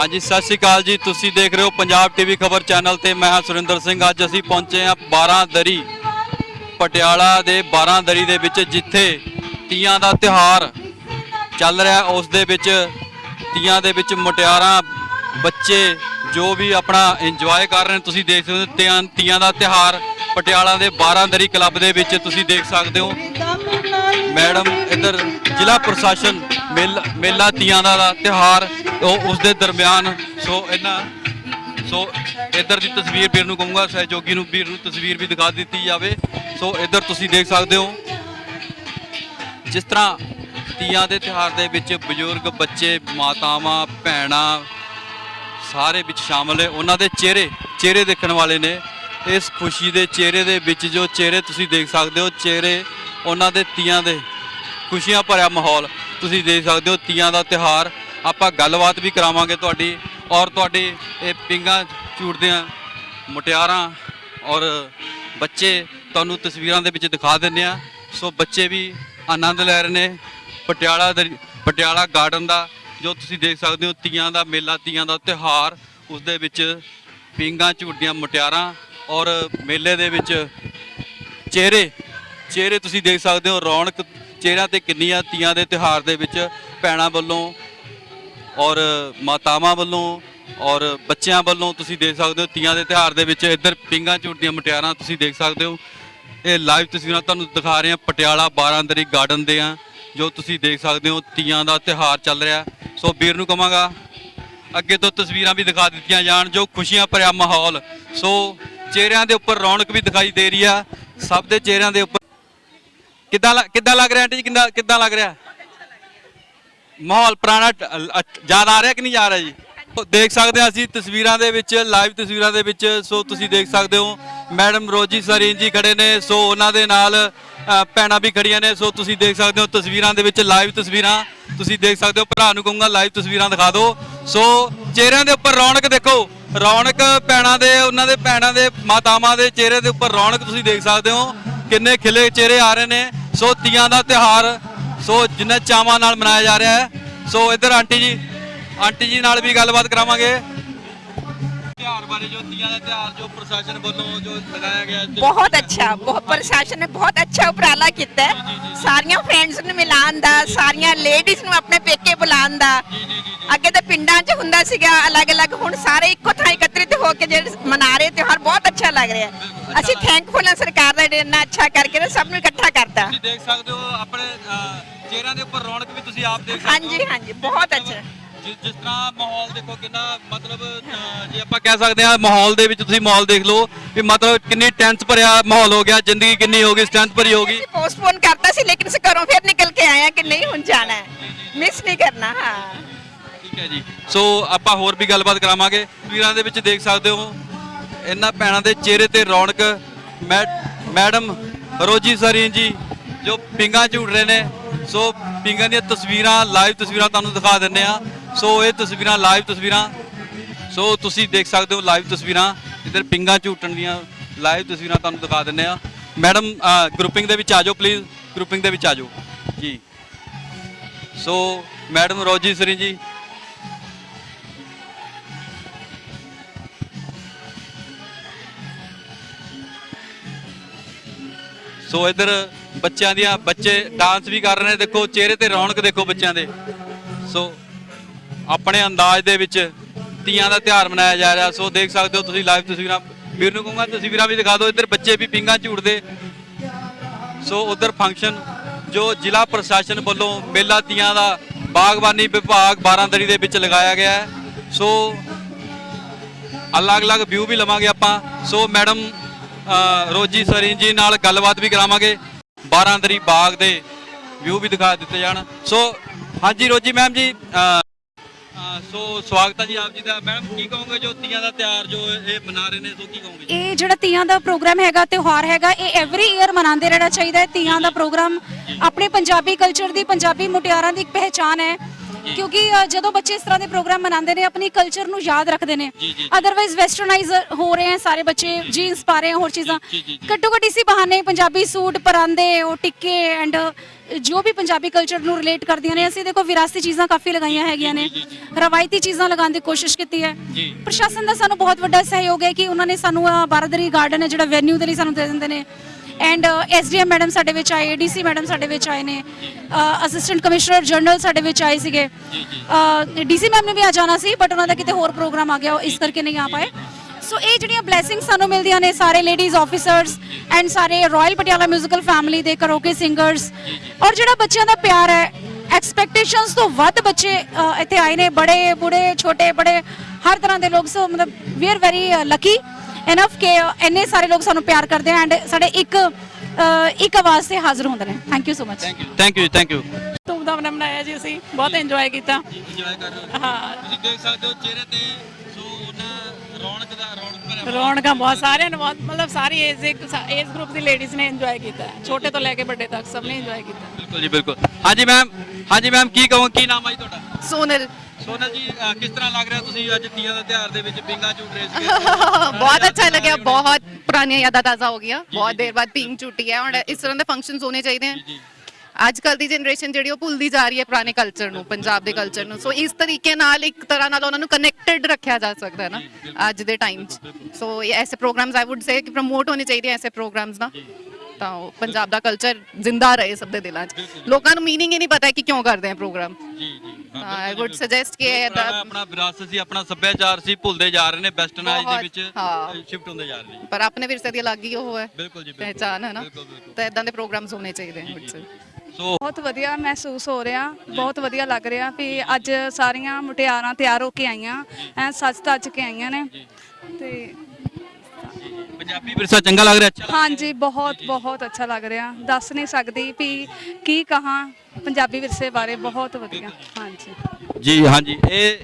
ਹਾਂਜੀ, ਸਤਿ ਸ਼੍ਰੀ ਅਕਾਲ ਜੀ। ਤੁਸੀਂ ਦੇਖ ਰਹੇ ਹੋ ਪੰਜਾਬ ਟੀਵੀ ਖਬਰ ਚੈਨਲ ਤੇ ਮੈਂ ਹਾਂ ਸੁਰਿੰਦਰ ਸਿੰਘ। ਅੱਜ ਅਸੀਂ ਪਹੁੰਚੇ ਹਾਂ 12 ਦਰੀ, ਪਟਿਆਲਾ ਦੇ 12 ਦਰੀ ਦੇ ਵਿੱਚ, ਜਿੱਥੇ ਤੀਆਂ ਦਾ ਤਿਉਹਾਰ ਚੱਲ ਰਿਹਾ ਉਸ ਦੇ ਵਿੱਚ ਤੀਆਂ ਦੇ ਵਿੱਚ ਮੁਟਿਆਰਾਂ, ਬੱਚੇ ਜੋ ਵੀ ਆਪਣਾ ਇੰਜੋਏ ਕਰ ਰਹੇ ਨੇ, ਤੁਸੀਂ ਦੇਖ ਸਕਦੇ ਹੋ ਤੀਆਂ ਤੀਆਂ ਦਾ ਤਿਉਹਾਰ ਪਟਿਆਲਾ ਦੇ 12 ਦਰੀ ਕਲੱਬ ਦੇ ਵਿੱਚ ਤੁਸੀਂ ਦੇਖ ਸਕਦੇ ਹੋ। ਮੈਡਮ ਇੱਧਰ ਜ਼ਿਲ੍ਹਾ ਪ੍ਰਸ਼ਾਸਨ ਮੇਲ- ਮੇਲਾ ਤੀਆਂ ਦਾ ਦਾ ਤਿਉਹਾਰ, ਉਹ ਉਸ ਦੇ ਦਰਮਿਆਨ, ਸੋ ਇਹਨਾਂ, ਸੋ ਇੱਧਰ ਦੀ ਤਸਵੀਰ ਵੀਰ ਨੂੰ ਕਹੂੰਗਾ, ਸਹਿਯੋਗੀ ਨੂੰ ਵੀਰ ਨੂੰ ਤਸਵੀਰ ਵੀ ਦਿਖਾ ਦਿੱਤੀ ਜਾਵੇ। ਸੋ ਇੱਧਰ ਤੁਸੀਂ ਦੇਖ ਸਕਦੇ ਹੋ, ਜਿਸ ਤਰ੍ਹਾਂ ਤੀਆਂ ਦੇ ਤਿਉਹਾਰ ਦੇ ਵਿੱਚ ਬਜ਼ੁਰਗ, ਬੱਚੇ, ਮਾਤਾਵਾਂ, ਭੈਣਾਂ ਸਾਰੇ ਵਿੱਚ ਸ਼ਾਮਲ ਹੈ ਉਹਨਾਂ ਦੇ ਚਿਹਰੇ ਚਿਹਰੇ ਦੇਖਣ ਵਾਲੇ ਨੇ। ਇਸ ਖੁਸ਼ੀ ਦੇ ਚਿਹਰੇ ਦੇ ਵਿੱਚ ਜੋ ਚਿਹਰੇ ਤੁਸੀਂ ਦੇਖ ਸਕਦੇ ਹੋ, ਚਿਹਰੇ ਉਹਨਾਂ ਦੇ ਤੀਆਂ ਦੇ ਖੁਸ਼ੀਆਂ ਭਰਿਆ ਮਾਹੌਲ ਤੁਸੀਂ ਦੇਖ ਸਕਦੇ ਹੋ, ਤੀਆਂ ਦਾ ਤਿਉਹਾਰ। ਆਪਾਂ ਗੱਲਬਾਤ ਵੀ ਕਰਾਵਾਂਗੇ ਤੁਹਾਡੀ ਔਰ ਤੁਹਾਡੇ ਇਹ ਪਿੰਗਾ ਝੂਟਦੇ ਮੁਟਿਆਰਾਂ ਔਰ ਬੱਚੇ ਤੁਹਾਨੂੰ ਤਸਵੀਰਾਂ ਦੇ ਵਿੱਚ ਦਿਖਾ ਦਿੰਦੇ ਆ ਸੋ ਬੱਚੇ ਵੀ ਆਨੰਦ ਲੈ ਰਹੇ ਨੇ ਪਟਿਆਲਾ ਦੇ ਪਟਿਆਲਾ ਗਾਰਡਨ ਦਾ, ਜੋ ਤੁਸੀਂ ਦੇਖ ਸਕਦੇ ਹੋ, ਤੀਆਂ ਦਾ ਮੇਲਾ, ਤੀਆਂ ਦਾ ਤਿਉਹਾਰ। ਉਸ ਦੇ ਵਿੱਚ ਪਿੰਗਾ ਝੂਟਦੀਆਂ ਮੁਟਿਆਰਾਂ ਔਰ ਮੇਲੇ ਦੇ ਵਿੱਚ ਚਿਹਰੇ ਚਿਹਰੇ ਤੁਸੀਂ ਦੇਖ ਸਕਦੇ ਹੋ, ਰੌਣਕ ਚਿਹਰਿਆਂ ਤੇ ਕਿੰਨੀ ਆ ਤੀਆਂ ਦੇ ਤਿਉਹਾਰ ਦੇ ਵਿੱਚ ਭੈਣਾਂ ਵੱਲੋਂ ਔਰ ਮਾਤਾਵਾਂ ਵੱਲੋਂ ਔਰ ਬੱਚਿਆਂ ਵੱਲੋਂ ਤੁਸੀਂ ਦੇਖ ਸਕਦੇ ਹੋ, ਤੀਆਂ ਦੇ ਤਿਉਹਾਰ ਦੇ ਵਿੱਚ ਇੱਧਰ ਪਿੰਗਾਂ ਝੂਟਦੀਆਂ ਮੁਟਿਆਰਾਂ ਤੁਸੀਂ ਦੇਖ ਸਕਦੇ ਹੋ। ਇਹ ਲਾਈਵ ਤਸਵੀਰਾਂ ਤੁਹਾਨੂੰ ਦਿਖਾ ਰਹੇ ਹਾਂ ਪਟਿਆਲਾ 12 ਅੰਦਰੀ ਗਾਰਡਨ ਦੇ ਆ, ਜੋ ਤੁਸੀਂ ਦੇਖ ਸਕਦੇ ਹੋ, ਤੀਆਂ ਦਾ ਤਿਉਹਾਰ ਚੱਲ ਰਿਹਾ। ਸੋ ਵੀਰ ਨੂੰ ਕਵਾਂਗਾ, ਅੱਗੇ ਤੋਂ ਤਸਵੀਰਾਂ ਵੀ ਦਿਖਾ ਦਿੱਤੀਆਂ ਜਾਣ, ਜੋ ਖੁਸ਼ੀਆਂ ਭਰਿਆ ਮਾਹੌਲ। ਸੋ ਚਿਹਰਿਆਂ ਦੇ ਉੱਪਰ ਰੌਣਕ ਵੀ ਦਿਖਾਈ ਦੇ ਰਹੀ ਆ, ਸਭ ਦੇ ਚਿਹਰਿਆਂ ਦੇ ਉੱਪਰ ਕਿੱਦਾਂ ਕਿੱਦਾਂ ਲੱਗ ਰਿਹਾ ਆਂਟੀ ਜੀ? ਕਿੱਦਾਂ ਕਿੱਦਾਂ ਲੱਗ ਰਿਹਾ? ਮਾਹੌਲ ਪੁਰਾਣਾ ਯਾਦ ਆ ਰਿਹਾ ਕਿ ਨਹੀਂ ਆ ਰਿਹਾ ਜੀ ਦੇਖ ਸਕਦੇ ਹਾਂ ਅਸੀਂ ਤਸਵੀਰਾਂ ਦੇ ਵਿੱਚ ਲਾਈਵ ਤਸਵੀਰਾਂ ਦੇ ਵਿੱਚ ਸੋ ਤੁਸੀਂ ਦੇਖ ਸਕਦੇ ਹੋ ਮੈਡਮ ਰੋਜੀ ਸਰੀਨ ਜੀ ਖੜੇ ਨੇ ਸੋ ਉਹਨਾਂ ਦੇ ਨਾਲ ਅ, ਭੈਣਾਂ ਵੀ ਖੜੀਆਂ ਨੇ ਸੋ ਤੁਸੀਂ ਦੇਖ ਸਕਦੇ ਹੋ ਤਸਵੀਰਾਂ ਦੇ ਵਿੱਚ ਲਾਈਵ ਤਸਵੀਰਾਂ ਤੁਸੀਂ ਦੇਖ ਸਕਦੇ ਹੋ ਭਰਾ ਨੂੰ ਕਹੂੰਗਾ ਲਾਈਵ ਤਸਵੀਰਾਂ ਦਿਖਾ ਦਿਓ। ਸੋ ਚਿਹਰਿਆਂ ਦੇ ਉੱਪਰ ਰੌਣਕ ਦੇਖੋ ਰੌਣਕ ਭੈਣਾਂ ਦੇ ਉਹਨਾਂ ਦੇ ਭੈਣਾਂ ਦੇ ਮਾਤਾਵਾਂ ਦੇ ਚਿਹਰੇ ਦੇ ਉੱਪਰ ਰੌਣਕ ਤੁਸੀਂ ਦੇਖ ਸਕਦੇ ਹੋ। ਕਿੰਨੇ ਖਿਲੇ ਚਿਹਰੇ ਆ ਰਹੇ ਨੇ। ਸੋ ਤੀਆਂ ਦਾ ਤਿਉਹਾਰ ਸੋ ਜਿੰਨੇ ਚਾਵਾਂ ਨਾਲ ਮਨਾਇਆ ਜਾ ਰਿਹਾ ਹੈ। ਸੋ ਇੱਧਰ ਆਂਟੀ ਜੀ ਆਂਟੀ ਜੀ ਨਾਲ ਵੀ ਗੱਲਬਾਤ ਕਰਾਵਾਂਗੇ। ਤਿਉਹਾਰ ਬਾਰੇ ਜੋ ਤੀਆਂ ਦਾ ਤਿਉਹਾਰ ਜੋ ਪ੍ਰਸ਼ਾਸਨ ਵੱਲੋਂ ਜੋ ਲਗਾਇਆ ਗਿਆ ਬਹੁਤ ਅੱਛਾ ਬਹੁਤ ਪ੍ਰਸ਼ਾਸਨ ਨੇ ਬਹੁਤ ਅੱਛਾ ਉਪਰਾਲਾ ਕੀਤਾ ਹੈ। ਸਾਰੀਆਂ ਫਰੈਂਡਸ ਨੂੰ ਮਿਲਾਉਣ ਦਾ ਸਾਰੀਆਂ ਲੇਡੀਜ਼ ਨੂੰ ਆਪਣੇ ਪੇਕੇ ਬੁਲਾਉਣ ਦਾ। ਅੱਗੇ ਤਾਂ ਪਿੰਡਾਂ 'ਚ ਹੁੰਦਾ ਸੀਗਾ ਅਲੱਗ-ਅਲੱਗ ਹੁਣ ਸਾਰੇ ਇੱਕੋ ਥਾਂ ਇਕੱਤਰਿਤ ਹੋ ਕੇ ਜਿਹੜੇ ਮਨਾ ਰਹੇ ਤਿਉਹਾਰ ਬਹੁਤ ਲੱਗ ਰਿਹਾ। ਅਸੀਂ ਥੈਂਕਫੁਲ ਹਾਂ ਸਰਕਾਰ ਦਾ ਜਿਹੜਾ ਇੰਨਾ ਅੱਛਾ ਕਰਕੇ ਨਾ ਸਭ ਨੂੰ ਇਕੱਠਾ ਕਰਤਾ। ਤੁਸੀਂ ਦੇਖ ਸਕਦੇ ਹੋ ਆਪਣੇ ਚਿਹਰਿਆਂ ਦੇ ਉੱਪਰ ਰੌਣਕ ਵੀ ਤੁਸੀਂ ਆਪ ਦੇਖ ਸਕਦੇ ਹੋ। ਹਾਂਜੀ ਹਾਂਜੀ ਬਹੁਤ ਅੱਛਾ। ਜਿਸ ਜਿਸ ਤਰ੍ਹਾਂ ਮਾਹੌਲ ਦੇਖੋ ਕਿੰਨਾ ਮਤਲਬ ਜੇ ਆਪਾਂ ਕਹਿ ਸਕਦੇ ਹਾਂ ਮਾਹੌਲ ਦੇ ਵਿੱਚ ਤੁਸੀਂ ਮਾਹੌਲ ਦੇਖ ਲਓ ਵੀ ਮਤਲਬ ਕਿੰਨੀ ਟੈਂਸ ਭਰਿਆ ਮਾਹੌਲ ਹੋ ਗਿਆ ਜ਼ਿੰਦਗੀ ਕਿੰਨੀ ਹੋ ਗਈ ਸਟੈਂਸ ਭਰੀ ਹੋ ਗਈ। ਪੋਸਟਪੋਨ ਕਰਤਾ ਸੀ ਲੇਕਿਨ ਅਸੀਂ ਘਰੋਂ ਫਿਰ ਨਿਕਲ ਕੇ ਆਏ ਹਾਂ ਕਿ ਨਹੀਂ ਹੁਣ ਜਾਣਾ ਹੈ। ਮਿਸ ਨਹੀਂ ਕਰਨਾ ਹਾਂ। ਠੀਕ ਹੈ ਜੀ। ਸੋ ਆਪਾਂ ਹੋਰ ਵੀ ਗੱਲਬਾਤ ਕਰਾਵਾਂਗੇ। ਤਸਵੀਰਾਂ ਦੇ ਵਿੱਚ ਦੇਖ ਸਕਦੇ ਹੋ। ਇਹਨਾਂ ਭੈਣਾਂ ਦੇ ਚਿਹਰੇ ਤੇ ਰੌਣਕ। ਮੈ- ਮੈਡਮ ਰੋਜੀ ਸਰੀਨ ਜੀ, ਜੋ ਪਿੰਗਾ ਝੂੜ ਰਹੇ ਨੇ। ਸੋ ਪਿੰਗਾਂ ਦੀਆਂ ਤਸਵੀਰਾਂ ਲਾਈਵ ਤਸਵੀਰਾਂ ਤੁਹਾਨੂੰ ਦਿਖਾ ਦਿੰਨੇ ਆ ਸੋ ਇਹ ਤਸਵੀਰਾਂ ਲਾਈਵ ਤਸਵੀਰਾਂ। ਸੋ ਤੁਸੀਂ ਦੇਖ ਸਕਦੇ ਹੋ ਲਾਈਵ ਤਸਵੀਰਾਂ ਇੱਧਰ ਪਿੰਗਾ ਝੂਟਣ ਦੀਆਂ ਲਾਈਵ ਤਸਵੀਰਾਂ ਤੁਹਾਨੂੰ ਦਿਖਾ ਦਿੰਨੇ ਆ ਮੈਡਮ ਗਰੁੱਪਿੰਗ ਦੇ ਵਿੱਚ ਆ ਜਾਓ ਪਲੀਜ਼ ਗਰੁੱਪਿੰਗ ਦੇ ਵਿੱਚ ਆ ਜਾਓ। ਜੀ। ਸੋ ਮੈਡਮ ਰੋਜੀ ਸਰੀਨ ਜੀ ਸੋ ਇੱਧਰ ਬੱਚਿਆਂ ਦੀਆਂ, ਬੱਚੇ ਡਾਂਸ ਵੀ ਕਰ ਰਹੇ ਨੇ। ਦੇਖੋ, ਚਿਹਰੇ ਤੇ ਰੌਣਕ ਦੇਖੋ ਬੱਚਿਆਂ ਦੇ। ਸੋ ਆਪਣੇ ਅੰਦਾਜ਼ ਦੇ ਵਿੱਚ ਤੀਆਂ ਦਾ ਤਿਉਹਾਰ ਮਨਾਇਆ ਜਾ ਰਿਹਾ। ਸੋ ਦੇਖ ਸਕਦੇ ਹੋ ਤੁਸੀਂ ਲਾਈਵ ਤਸਵੀਰਾਂ। ਵੀਰ ਨੂੰ ਕਹੂੰਗਾ, ਤਸਵੀਰਾਂ ਵੀ ਦਿਖਾ ਦਿਓ। ਇੱਧਰ ਬੱਚੇ ਵੀ ਪਿੰਗਾ ਝੂਟਦੇ। ਸੋ ਉਧਰ ਫੰਕਸ਼ਨ ਜੋ ਜ਼ਿਲ੍ਹਾ ਪ੍ਰਸ਼ਾਸਨ ਵੱਲੋਂ ਮੇਲਾ ਤੀਆਂ ਦਾ ਬਾਗਬਾਨੀ ਵਿਭਾਗ 12 ਦਰੀ ਦੇ ਵਿੱਚ ਲਗਾਇਆ ਗਿਆ ਹੈ। ਸੋ ਅਲੱਗ-ਅਲੱਗ ਵਿਊ ਵੀ ਲਵਾਂਗੇ ਆਪਾਂ। ਸੋ ਮੈਡਮ ਰੋਜੀ ਸਰੀਨ ਜੀ ਨਾਲ ਗੱਲਬਾਤ ਵੀ ਕਰਾਵਾਂਗੇ। 12 ਦਰੀ ਬਾਗ ਦੇ ਵਿਊ ਵੀ ਦਿਖਾ ਦਿੱਤੇ ਜਾਣ। ਸੋ ਹਾਂਜੀ ਰੋਜੀ ਮੈਮ ਜੀ ਸੋ ਸਵਾਗਤ ਹੈ ਜੀ ਆਪ ਜੀ ਦਾ। ਮੈਡਮ ਕੀ ਕਹੋਗੇ ਜੋ ਤੀਆਂ ਦਾ ਤਿਉਹਾਰ ਜੋ ਇਹ ਮਨਾ ਰਹੇ ਨੇ ਸੋ ਕੀ ਕਹੋਗੇ? ਇਹ ਜਿਹੜਾ ਤੀਆਂ ਦਾ ਪ੍ਰੋਗਰਾਮ ਹੈਗਾ ਤਿਉਹਾਰ ਹੈਗਾ ਇਹ ਐਵਰੀ ਈਅਰ ਮਨਾਉਂਦੇ ਰਹਿਣਾ ਚਾਹੀਦਾ ਹੈ। ਤੀਆਂ ਦਾ ਪ੍ਰੋਗਰਾਮ ਆਪਣੇ ਪੰਜਾਬੀ ਕਲਚਰ ਦੀ ਪੰਜਾਬੀ ਮੁਟਿਆਰਾਂ ਦੀ ਇੱਕ ਪਹਿਚਾਨ ਹੈ। ਕਿਉਂਕਿ ਅ, ਜਦੋਂ ਬੱਚੇ ਇਸ ਤਰ੍ਹਾਂ ਦੇ ਪ੍ਰੋਗਰਾਮ ਮਨਾਉਂਦੇ ਨੇ ਆਪਣੀ ਕਲਚਰ ਨੂੰ ਯਾਦ ਰੱਖਦੇ ਨੇ। ਜੀ, ਜੀ। ਅਦਰਵਾਈਜ਼ ਵੈਸਟਰਨਾਈਜ਼ ਹੋ ਰਹੇ ਹੈ ਸਾਰੇ ਬੱਚੇ ਜੀਨਸ ਪਾ ਰਹੇ ਹੈ ਹੋਰ ਚੀਜ਼ਾਂ। ਜੀ, ਜੀ, ਜੀ। ਘੱਟੋ ਘੱਟ ਇਸੀ ਬਹਾਨੇ ਪੰਜਾਬੀ ਸੂਟ ਪਰਾਂਦੇ ਉਹ ਟਿੱਕੇ ਐਂਡ ਜੋ ਵੀ ਪੰਜਾਬੀ ਕਲਚਰ ਨੂੰ ਰਿਲੇਟ ਕਰਦੀਆਂ ਨੇ ਅਸੀਂ ਦੇਖੋ ਵਿਰਾਸਤੀ ਚੀਜ਼ਾਂ ਕਾਫੀ ਲਗਾਈਆਂ ਹੈਗੀਆਂ ਨੇ। ਰਵਾਇਤੀ ਚੀਜ਼ਾਂ ਲਗਾਉਣ ਦੀ ਕੋਸ਼ਿਸ਼ ਕੀਤੀ ਹੈ। ਜੀ। ਪ੍ਰਸ਼ਾਸਨ ਦਾ ਸਾਨੂੰ ਬਹੁਤ ਵੱਡਾ ਸਹਿਯੋਗ ਹੈ ਕਿ ਉਹਨਾਂ ਨੇ ਸਾਨੂੰ ਆਹ ਬਾਰਾਦਰੀ ਗਾਰਡਨ ਹੈ ਜਿਹੜਾ ਵੈਨਿਊ ਦੇ ਲਈ ਸਾਨੂੰ ਦੇ ਦਿੰਦੇ ਨੇ। ਐਂਡ ਐਸਡੀਐਮ ਮੈਡਮ ਸਾਡੇ ਵਿੱਚ ਆਏ ਡੀਸੀ ਮੈਡਮ ਸਾਡੇ ਵਿੱਚ ਆਏ ਨੇ ਅਸਿਸਟੈਂਟ ਕਮਿਸ਼ਨਰ ਜਨਰਲ ਸਾਡੇ ਵਿੱਚ ਆਏ ਸੀਗੇ ਡੀਸੀ ਮੈਮ ਨੇ ਵੀ ਆ ਜਾਣਾ ਸੀ ਬਟ ਉਹਨਾਂ ਦਾ ਕਿਤੇ ਹੋਰ ਪ੍ਰੋਗਰਾਮ ਆ ਗਿਆ ਉਹ ਇਸ ਕਰਕੇ ਨਹੀਂ ਆ ਪਾਏ ਸੋ ਇਹ ਜਿਹੜੀਆਂ ਬਲੇਸਿੰਗਸ ਸਾਨੂੰ ਮਿਲਦੀਆਂ ਨੇ ਸਾਰੇ ਲੇਡੀਜ਼ ਆਫੀਸਰਸ ਐਂਡ ਸਾਰੇ ਰਾਇਲ ਪਟਿਆਲਾ 뮤지컬 ਫੈਮਿਲੀ ਦੇ ਕਰੋਕੇ ਸਿੰਗਰਸ ਔਰ ਜਿਹੜਾ ਬੱਚਿਆਂ ਦਾ ਪਿਆਰ ਹੈ ਐਕਸਪੈਕਟੇਸ਼ਨਸ ਤੋਂ ਵੱਧ ਬੱਚੇ ਅ, ਇੱਥੇ ਆਏ ਨੇ ਬੜੇ ਬੁੜੇ ਛੋਟੇ ਬੜੇ ਹਰ ਤਰ੍ਹਾਂ ਦੇ ਲੋਕ ਸੋ ਮਤਲਬ we are very Lucky enough ਕਿ ਇੰਨੇ ਸਾਰੇ ਲੋਕ ਸਾਨੂੰ ਪਿਆਰ ਕਰਦੇ ਐਂਡ ਸਾਡੇ ਇੱਕ ਇੱਕ ਆਵਾਜ਼ ਤੇ ਹਾਜ਼ਰ ਹੁੰਦੇ ਨੇ। Thank you so much thank you thank you thank you ਧੂਮਧਾਮ ਨਾਲ ਮਨਾਇਆ ਜੀ ਅਸੀਂ। ਬਹੁਤ ਇੰਜੋਏ ਕੀਤਾ। ਇੰਜੋਏ ਕਰ ਰਹੇ ਹੋ। ਹਾਂ। ਤੁਸੀਂ ਦੇਖ ਸਕਦੇ ਹੋ ਚਿਹਰੇ ਤੇ ਸੋ ਉਹਨਾਂ ਰੌਣਕ ਦਾ ਰੌਣਕ ਭਰਿਆ ਰੌਣਕਾਂ ਬਹੁਤ ਸਾਰਿਆਂ ਨੇ ਬਹੁਤ ਮਤਲਬ ਸਾਰੀ ਏਜ ਦੇ ਏਜ ਗਰੁੱਪ ਦੀ ਲੇਡੀਜ਼ ਨੇ ਇੰਜੋਏ ਕੀਤਾ। ਛੋਟੇ ਤੋਂ ਲੈ ਕੇ ਵੱਡੇ ਤੱਕ ਸਭ ਨੇ ਇੰਜੋਏ ਕੀਤਾ। ਬਿਲਕੁਲ ਜੀ ਬਿਲਕੁਲ। ਹਾਂਜੀ ਮੈਮ ਹਾਂਜੀ ਮੈਮ ਕੀ ਕਹੋ ਕੀ ਨਾਮ ਹੈ ਤੁਹਾਡਾ? ਸੋਨਲ। ਸੋਨਲ ਜੀ ਕਿਸ ਤਰ੍ਹਾਂ ਲੱਗ ਰਿਹਾ ਤੁਸੀਂ ਅੱਜ ਤੀਆਂ ਦਾ ਤਿਹਾਰ ਦੇ ਵਿੱਚ ਪਿੰਗਾ ਝੂਟ ਰਹੇ ਸੀ ਬਹੁਤ ਅੱਛਾ ਲੱਗਿਆ ਬਹੁਤ ਪੁਰਾਣੀਆਂ ਯਾਦਾਂ ਤਾਜ਼ਾ ਹੋ ਗਈਆਂ ਬਹੁਤ ਦੇਰ ਬਾਅਦ ਪਿੰਗ ਝੂਟੀ ਹੈ ਔਰ ਇਸ ਤਰ੍ਹਾਂ ਦੇ ਫੰਕਸ਼ਨਸ ਹੋਣੇ ਚਾਹੀਦੇ ਹਨ ਅੱਜ ਕੱਲ ਦੀ ਜਨਰੇਸ਼ਨ ਜਿਹੜੀ ਉਹ ਭੁੱਲਦੀ ਜਾ ਰਹੀ ਹੈ ਪੁਰਾਣੇ ਕਲਚਰ ਨੂੰ ਪੰਜਾਬ ਦੇ ਕਲਚਰ ਨੂੰ। ਸੋ ਇਸ ਤਰੀਕੇ ਨਾਲ ਇੱਕ ਤਰ੍ਹਾਂ ਨਾਲ ਉਹਨਾਂ ਨੂੰ ਕਨੈਕਟਡ ਰੱਖਿਆ ਜਾ ਸਕਦਾ ਹੈ ਨਾ ਅੱਜ ਦੇ ਟਾਈਮ 'ਚ। ਸੋ ਐਸੇ ਪ੍ਰੋਗਰਾਮਸ ਆਈ ਊਡ ਸੇ ਕਿ ਪ੍ਰਮੋਟ ਹੋਣੇ ਚਾਹੀਦੇ ਐਸੇ ਪ੍ਰੋਗਰਾਮਸ ਨਾ ਤਾਂ ਉਹ ਪੰਜਾਬ ਦਾ ਕਲਚਰ ਜ਼ਿੰਦਾ ਰਹੇ ਸਭ ਦੇ ਦਿਲਾਂ 'ਚ। ਲੋਕਾਂ ਨੂੰ ਮੀਨਿੰਗ ਹੀ ਨਹੀਂ ਪਤਾ ਕਿ ਕਿਉਂ ਕਰਦੇ ਆ ਪ੍ਰੋਗਰਾਮ ਜੀ ਜੀ। ਆਈ ਊਡ ਸੁਜੈਸਟ ਕਿ ਪੁਰਾਣਾ ਇਹਦਾ- ਆਪਣਾ ਵਿਰਾਸਤ ਸੀ ਆਪਣਾ ਸੱਭਿਆਚਾਰ ਸੀ ਭੁੱਲਦੇ ਜਾ ਰਹੇ ਨੇ ਵੈਸਟਰਨਾਈਜ਼ ਦੇ ਬਹੁਤ, ਵਿੱਚ ਹਾਂ। ਸ਼ਿਫਟ ਹੁੰਦੇ ਜਾ ਰਹੇ ਨੇ। ਪਰ ਆਪਣੇ ਵਿਰਸੇ ਦੀ ਅਲੱਗ ਹੀ ਉਹ ਹੈ ਬਿਲਕੁਲ ਜੀ ਬਿਲਕੁਲ। ਪਹਿਚਾਨ ਹੈ ਨਾ। ਬਿਲਕੁਲ, ਬਿਲਕੁਲ। ਤਾਂ ਇਦਾਂ ਦੇ ਪ੍ਰੋਗਰਾਮਸ ਹੋਣੇ ਚਾਹੀਦੇ ਹਨ ਵਿੱਚ। ਸੋ ਬਹੁਤ ਵਧੀਆ ਮਹਿਸੂਸ ਹੋ ਰਿਹਾ ਬਹੁਤ ਵਧੀਆ ਲੱਗ ਰਿਹਾ ਵੀ ਅੱਜ ਸਾਰੀਆਂ ਮੁਟਿਆਰਾਂ ਤਿਆਰ ਹੋ ਕੇ ਆਈਆਂ ਐ ਸੱਜ ਧੱਜ ਕੇ ਆਈਆਂ ਨੇ। ਤੇ ਪੰਜਾਬੀ ਵਿਰਸਾ ਚੰਗਾ ਲੱਗ ਰਿਹਾ? ਅੱਛਾ। ਹਾਂਜੀ ਬਹੁਤ ਬਹੁਤ ਅੱਛਾ ਲੱਗ ਰਿਹਾ। ਦੱਸ ਨਹੀਂ ਸਕਦੀ ਵੀ ਕੀ ਕਹਾਂ ਪੰਜਾਬੀ ਵਿਰਸੇ ਬਾਰੇ ਬਹੁਤ ਵਧੀਆ। ਹਾਂਜੀ। ਜੀ ਹਾਂਜੀ। ਇਹ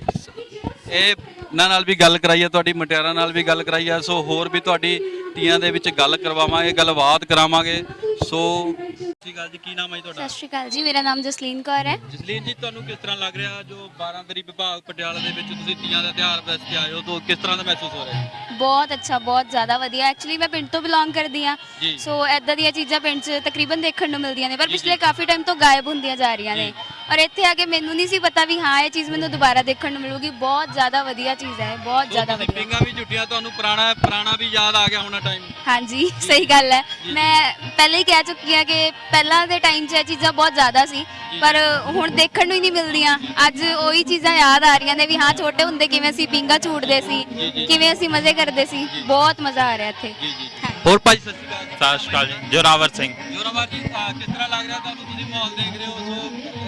ਇਹ ਇਹਨਾਂ ਨਾਲ ਵੀ ਗੱਲ ਕਰਾਈ ਹੈ ਤੁਹਾਡੀ ਮਟਿਆਰਾਂ ਨਾਲ ਵੀ ਗੱਲ ਕਰਾਈ ਹੈ ਸੋ ਹੋਰ ਵੀ ਤੁਹਾਡੀ ਤੀਆਂ ਦੇ ਵਿੱਚ ਗੱਲ ਕਰਵਾਵਾਂਗੇ ਗੱਲਬਾਤ ਕਰਾਵਾਂਗੇ। ਸੋ ਸਤਿ ਸ਼੍ਰੀ ਅਕਾਲ ਜੀ ਕੀ ਨਾਮ ਹੈ ਜੀ ਤੁਹਾਡਾ? ਸਤਿ ਸ਼੍ਰੀ ਅਕਾਲ ਜੀ ਮੇਰਾ ਨਾਮ ਜਸਲੀਨ ਕੌਰ ਹੈ। ਜਸਲੀਨ ਜੀ ਤੁਹਾਨੂੰ ਕਿਸ ਤਰ੍ਹਾਂ ਲੱਗ ਰਿਹਾ ਜੋ 12 ਵਿਭਾਗ ਪਟਿਆਲਾ ਦੇ ਵਿੱਚ ਤੁਸੀਂ ਤੀਆਂ ਦਾ ਤਿਉਹਾਰ ਵਾਸਤੇ ਆਏ ਹੋ ਤਾਂ ਕਿਸ ਤਰ੍ਹਾਂ ਦਾ ਮਹਿਸੂਸ ਹੋ ਰਿਹਾ? ਹੈ ਬਹੁਤ ਅੱਛਾ ਬਹੁਤ ਜ਼ਿਆਦਾ ਵਧੀਆ। ਐਕਚੁਅਲੀ ਮੈਂ ਪਿੰਡ ਤੋਂ ਬਿਲੋਂਗ ਕਰਦੀ ਆ ਜੀ। ਸੋ ਐਦਾਂ ਦੀਆਂ ਚੀਜ਼ਾਂ ਪਿੰਡ 'ਚ ਤਕਰੀਬਨ ਦੇਖਣ ਨੂੰ ਮਿਲਦੀਆਂ ਨੇ। ਪਰ ਪਿਛਲੇ ਕਾਫੀ ਟਾਈਮ ਤੋਂ ਗਾਇਬ ਹੁੰਦੀਆਂ ਜਾ ਰਹੀਆਂ ਨੇ। ਔਰ ਇੱਥੇ ਆ ਕੇ ਮੈਨੂੰ ਨਹੀਂ ਸੀ ਪਤਾ ਵੀ ਹਾਂ ਇਹ ਚੀਜ਼ ਮੈਨੂੰ ਦੁਬਾਰਾ ਦੇਖਣ ਨੂੰ ਮਿਲੂਗੀ। ਬਹੁਤ ਜ਼ਿਆਦਾ ਵਧੀਆ ਚੀਜ਼ ਹੈ ਬਹੁਤ ਜ਼ਿਆਦਾ ਵਧੀਆ। ਪਿੰਗਾ ਵੀ ਝੁੱਟੀਆਂ ਤੁਹਾਨੂੰ ਪੁਰਾਣਾ ਪੁਰਾਣਾ ਵੀ ਯਾਦ ਆ ਗਿਆ ਹੋਣਾ ਟਾਈਮ ਹਾਂਜੀ ਸਹੀ ਗੱਲ ਹੈ। ਮੈਂ ਪਹਿਲੇ ਹੀ ਕਹਿ ਚੁੱਕੀ ਹਾਂ ਕਿ ਪਹਿਲਾਂ ਦੇ ਟਾਈਮ 'ਚ ਇਹ ਚੀਜ਼ਾਂ ਬਹੁਤ ਜ਼ਿਆਦਾ ਸੀ ਪਰ ਹੁਣ ਦੇਖਣ ਨੂੰ ਹੀ ਨਹੀਂ ਮਿਲਦੀਆਂ। ਅੱਜ ਉਹੀ ਚੀਜ਼ਾਂ ਯਾਦ ਆ ਰਹੀਆਂ ਨੇ ਵੀ ਹਾਂ ਛੋਟੇ ਹੁੰਦੇ ਕਿਵੇਂ ਅਸੀਂ ਪਿੰਗਾ ਝੂਟਦੇ ਸੀ ਕਿਵੇਂ ਅਸੀਂ ਮਜ਼ੇ ਕਰਦੇ ਸੀ। ਬਹੁਤ ਮਜ਼ਾ ਆ ਰਿਹਾ ਇੱਥੇ। ਜੀ ਜੀ ਹੋਰ ਭਾਈ ਸਤਿ ਸ਼੍ਰੀ ਅਕਾਲ। ਸਤਿ ਸ਼੍ਰੀ ਅਕਾਲ ਜੀ। ਜੋਰਾਵਰ ਸਿੰਘ। ਜੋਰਾਵਰ ਜੀ ਅਹ ਕਿਸ ਤਰ੍ਹਾਂ ਲੱਗ ਰਿਹਾ ਤੁਹਾਨੂੰ? ਤੁਸੀਂ ਮਾਹੌਲ ਦੇਖ ਰਹੇ ਹੋ ਸੋ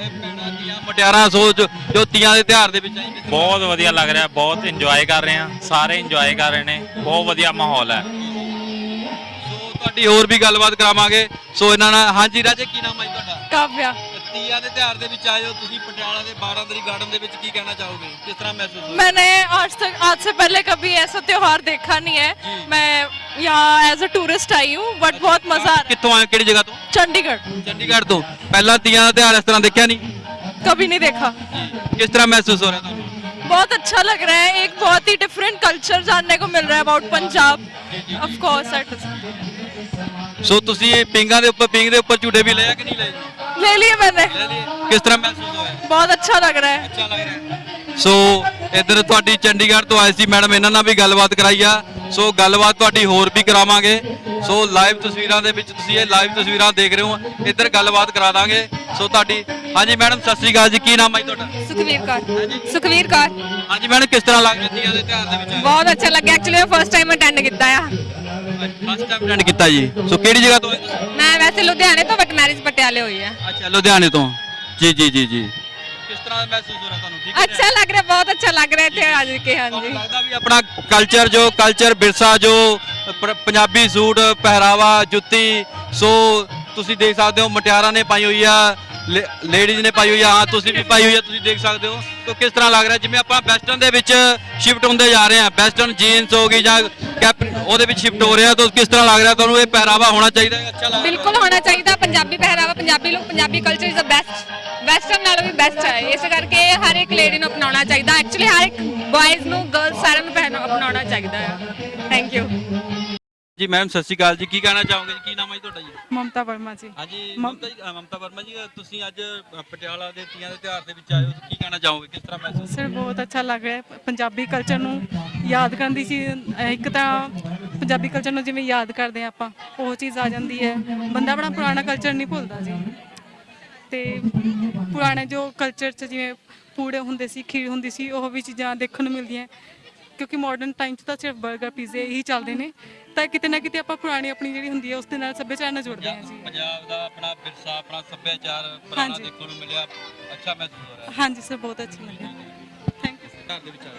ਇਹ ਭੈਣਾਂ ਦੀਆਂ ਮਟਿਆਰਾਂ ਸੋ ਜੋ ਜੋ ਤੀਆਂ ਦੇ ਤਿਉਹਾਰ ਦੇ ਵਿੱਚ ਆਈ ਕਿਸ ਤਰ੍ਹਾਂ ਬਹੁਤ ਵਧੀਆ ਲੱਗ ਰਿਹਾ ਬਹੁਤ ਇੰਜੋਏ ਕਰ ਰਹੇ ਹਾਂ ਸਾਰੇ ਇੰਜੋਏ ਕਰ ਰਹੇ ਨੇ। ਬਹੁਤ ਵਧੀਆ ਮਾਹੌਲ ਹੈ। ਸੋ ਤੁਹਾਡੀ ਹੋਰ ਵੀ ਗੱਲਬਾਤ ਕਰਾਵਾਂਗੇ। ਸੋ ਇਹਨਾਂ ਨਾਲ ਹਾਂਜੀ ਰਾਜੇ ਕੀ ਨਾਮ ਹੈ ਜੀ ਤੁਹਾਡਾ? ਕਾਵਿਆ। ਤੀਆਂ ਦੇ ਤਿਉਹਾਰ ਦੇ ਵਿੱਚ ਆਏ ਹੋ ਤੁਸੀਂ ਪਟਿਆਲਾ ਦੇ 12 ਦਰੀ ਗਾਰਡਨ ਦੇ ਵਿੱਚ ਕੀ ਕਹਿਣਾ ਚਾਹੋਗੇ ਕਿਸ ਤਰ੍ਹਾਂ ਮਹਿਸੂਸ ਹੋ ਰਿਹਾ मैंने आज तक आज से पहले कभी ऐसा त्योहार देखा नहीं है मैं यहाँ एज अ टूरिस्ट आई हूँ बट बहुत मजा आ रहा ਕਿੱਥੋਂ ਆਏ ਹੋ? ਕਿਹੜੀ ਜਗ੍ਹਾ ਤੋਂ है चंडीगढ़ ਚੰਡੀਗੜ੍ਹ ਤੋਂ ਪਹਿਲਾਂ ਤੀਆਂ ਦਾ ਤਿਉਹਾਰ ਇਸ ਤਰ੍ਹਾਂ ਦੇਖਿਆ ਨਹੀਂ कभी नहीं देखा ਕਿਸ ਤਰ੍ਹਾਂ ਮਹਿਸੂਸ ਹੋ ਰਿਹਾ ਤੁਹਾਨੂੰ बहुत अच्छा लग रहा है एक बहुत ही डिफरेंट कल्चर जानने को मिल रहा है about Punjab of course so ਤੁਸੀਂ ਇਹ ਪਿੰਗਾਂ ਦੇ ਉੱਪਰ ਪਿੰਗ ਦੇ ਉੱਪਰ ਝੂਟੇ ਵੀ ਲਏ ਆ ਕਿ ਨਹੀਂ ਲਏ ले लिए मैंने ਲੈ ਲਏ ਕਿਸ ਤਰ੍ਹਾਂ ਮਹਿਸੂਸ ਹੋਇਆ बहुत अच्छा लग रहा है ਅੱਛਾ ਲੱਗ ਰਿਹਾ ਸੋ ਇੱਧਰ ਤੁਹਾਡੀ ਚੰਡੀਗੜ੍ਹ ਤੋਂ ਆਏ ਸੀ ਮੈਡਮ ਇਹਨਾਂ ਨਾਲ ਵੀ ਗੱਲਬਾਤ ਕਰਾਈ ਆ ਸੋ ਗੱਲਬਾਤ ਤੁਹਾਡੀ ਹੋਰ ਵੀ ਕਰਾਵਾਂਗੇ ਸੋ ਲਾਈਵ ਤਸਵੀਰਾਂ ਦੇ ਵਿੱਚ ਤੁਸੀਂ ਇਹ ਲਾਈਵ ਤਸਵੀਰਾਂ ਦੇਖ ਰਹੇ ਹੋ ਇੱਧਰ ਗੱਲਬਾਤ ਕਰਾ ਦਾਂਗੇ ਸੋ ਤੁਹਾਡੀ ਹਾਂਜੀ ਮੈਡਮ ਸਤਿ ਸ੍ਰੀ ਅਕਾਲ ਜੀ ਕੀ ਨਾਮ ਹੈ ਜੀ ਤੁਹਾਡਾ ਸੁਖਵੀਰ ਕੌਰ ਸੁਖਵੀਰ ਕੌਰ ਹਾਂਜੀ ਮੈਡਮ ਕਿਸ ਤਰ੍ਹਾਂ ਲੱਗ ਰਿਹਾ ਤੀਆਂ ਦੇ ਤਿਉਹਾਰ ਦੇ ਵਿੱਚ ਬਹੁਤ ਅੱਛਾ ਲੱਗਿਆ ਐਕਚੁਅਲੀ ਮੈਂ ਫਸਟ ਟਾਈਮ ਅਟੈਂਡ ਕੀਤਾ ਆ ਫਸਟ ਟਾਈਮ ਅਟੈਂਡ ਕੀਤਾ ਜੀ। ਸੋ ਕਿਹੜੀ ਜਗ੍ਹਾ ਤੋਂ ਆਏ ਤੁਸੀਂ? ਮੈਂ ਵੈਸੇ ਲੁਧਿਆਣੇ ਤੋਂ ਬਟ ਮੈਰਿਜ ਪਟਿਆਲੇ ਹੋਈ ਆ। ਅੱਛਾ ਲੁਧਿਆਣੇ ਤੋਂ। ਜੀ ਜੀ ਜੀ ਜੀ। ਕਿਸ ਤਰ੍ਹਾਂ ਦਾ ਮਹਿਸੂਸ ਹੋ ਰਿਹਾ ਤੁਹਾਨੂੰ? ਠੀਕ ਹੈ ਅੱਛਾ ਲੱਗ ਰਿਹਾ ਬਹੁਤ ਅੱਛਾ ਲੱਗ ਰਿਹਾ ਇੱਥੇ ਅੱਜ ਕੇ ਤੁਹਾਨੂੰ ਹਾਂਜੀ ਲੱਗਦਾ ਵੀ ਆਪਣਾ ਕਲਚਰ ਜੋ ਕਲਚਰ ਵਿਰਸਾ ਜੋ ਪ- ਪੰਜਾਬੀ ਸੂਟ ਪਹਿਰਾਵਾ ਜੁੱਤੀ ਸੋ ਤੁਸੀਂ ਦੇਖ ਸਕਦੇ ਹੋ ਮਟਿਆਰਾਂ ਨੇ ਪਾਈ ਹੋਈ ਆ ਲੇਡੀਜ਼ ਨੇ ਪਾਈ ਹੋਈ ਆ, ਹਾਂ, ਤੁਸੀਂ ਵੀ ਪਾਈ ਹੋਈ ਆ, ਤੁਸੀਂ ਦੇਖ ਸਕਦੇ ਹੋ। ਤਾਂ ਕਿਸ ਤਰ੍ਹਾਂ ਲੱਗ ਰਿਹਾ? ਜਿਵੇਂ ਆਪਾਂ ਵੈਸਟਰਨ ਦੇ ਵਿੱਚ ਸ਼ਿਫਟ ਹੁੰਦੇ ਜਾ ਰਹੇ ਹਾਂ ਵੈਸਟਰਨ ਜੀਨਸ ਹੋ ਗਈ ਜਾਂ ਕੈਪ ਉਹਦੇ ਵਿੱਚ ਸ਼ਿਫਟ ਹੋ ਰਿਹਾ, ਤਾਂ ਕਿਸ ਤਰ੍ਹਾਂ ਲੱਗ ਰਿਹਾ? ਤੁਹਾਨੂੰ ਇਹ ਪਹਿਰਾਵਾ ਹੋਣਾ ਚਾਹੀਦਾ ਹੈ, ਅੱਛਾ ਲੱਗ ਬਿਲਕੁਲ ਹੋਣਾ ਚਾਹੀਦਾ, ਪੰਜਾਬੀ ਪਹਿਰਾਵਾ, ਪੰਜਾਬੀ ਲੋਕ Punjabi culture is the best western ਨਾਲੋਂ ਵੀ ਬੈਸਟ ਹੈ। ਇਸ ਕਰਕੇ ਹਰ ਇੱਕ ਲੇਡੀ ਨੂੰ ਅਪਣਾਉਣਾ ਚਾਹੀਦਾ। ਐਕਚੁਅਲੀ ਹਰ ਇੱਕ ਬॉयਜ਼ ਨੂੰ ਗਰਲਸ ਸਾਰਿਆਂ ਨੂੰ ਪਹਿਨਾ ਅਪਣਾਉਣਾ ਚਾਹੀਦਾ ਹੈ। ਥੈਂਕ ਯੂ ਜੀ ਮੈਮ ਸਤਿ ਸ਼੍ਰੀ ਅਕਾਲ ਜੀ। ਕੀ ਕਹਿਣਾ ਚਾਹੋਗੇ ਜੀ? ਕੀ ਨਾਮ ਹੈ ਜੀ ਤੁਹਾਡਾ ਜੀ? ਮਮਤਾ ਵਰਮਾ ਜੀ। ਹਾਂਜੀ ਮਮਤਾ ਜੀ ਮਮਤਾ ਵਰਮਾ ਜੀ ਤੁਸੀਂ ਅੱਜ ਪਟਿਆਲਾ ਦੇ ਤੀਆਂ ਦੇ ਤਿਉਹਾਰ ਦੇ ਵਿੱਚ ਆਏ ਹੋ। ਕੀ ਕਹਿਣਾ ਚਾਹੋਗੇ? ਕਿਸ ਤਰ੍ਹਾਂ ਮਹਿਸੂਸ ਸਰ ਬਹੁਤ ਅੱਛਾ ਲੱਗ ਰਿਹਾ ਹੈ। ਪੰਜਾਬੀ ਕਲਚਰ ਨੂੰ ਯਾਦ ਕਰਨ ਦੀ ਅਹ ਇੱਕ ਤਾਂ ਪੰਜਾਬੀ ਕਲਚਰ ਨੂੰ ਜਿਵੇਂ ਯਾਦ ਕਰਦੇ ਆ ਆਪਾਂ ਉਹ ਚੀਜ਼ ਆ ਜਾਂਦੀ ਹੈ। ਬੰਦਾ ਆਪਣਾ ਪੁਰਾਣਾ ਕਲਚਰ ਨਹੀਂ ਭੁੱਲਦਾ ਜੀ। ਤੇ ਪੁਰਾਣੇ ਜੋ ਕਲਚਰ 'ਚ ਜਿਵੇਂ ਪੂੜੇ ਹੁੰਦੇ ਸੀ ਖੀਰ ਹੁੰਦੀ ਸੀ ਉਹ ਵੀ ਚੀਜ਼ਾਂ ਦੇਖਣ ਨੂੰ ਮਿਲਦੀਆਂ ਕਿਉਂਕਿ ਮਾਡਰਨ ਟਾਈਮ 'ਚ ਤਾਂ ਸਿਰਫ 버ਗਰ ਪੀਜ਼ੇ ਇਹੀ ਚੱਲਦੇ ਨੇ। ਤਾਂ ਕਿਤੇ ਨਾ ਕਿਤੇ ਆਪਾਂ ਪੁਰਾਣੀ ਆਪਣੀ ਜਿਹੜੀ ਹੁੰਦੀ ਹੈ ਉਸ ਦੇ ਨਾਲ ਸੱਭਿਆਚਾਰ ਨਾਲ ਜੁੜਦੇ ਹਾਂ ਜੀ। ਪੰਜਾਬ ਦਾ ਆਪਣਾ ਵਿਰਸਾ ਆਪਣਾ ਸੱਭਿਆਚਾਰ ਪੁਰਾਣਾ। ਦੇਖਣ ਨੂੰ ਮਿਲਿਆ। ਅੱਛਾ ਮਹਿਸੂਸ ਹੋ ਰਿਹਾ। ਹੈ ਹਾਂਜੀ ਸਰ ਬਹੁਤ ਅੱਛਾ ਲੱਗਿਆ ਥੈਂਕ ਯੂ ਘਰ ਦੇ ਵਿੱਚ ਹੋ।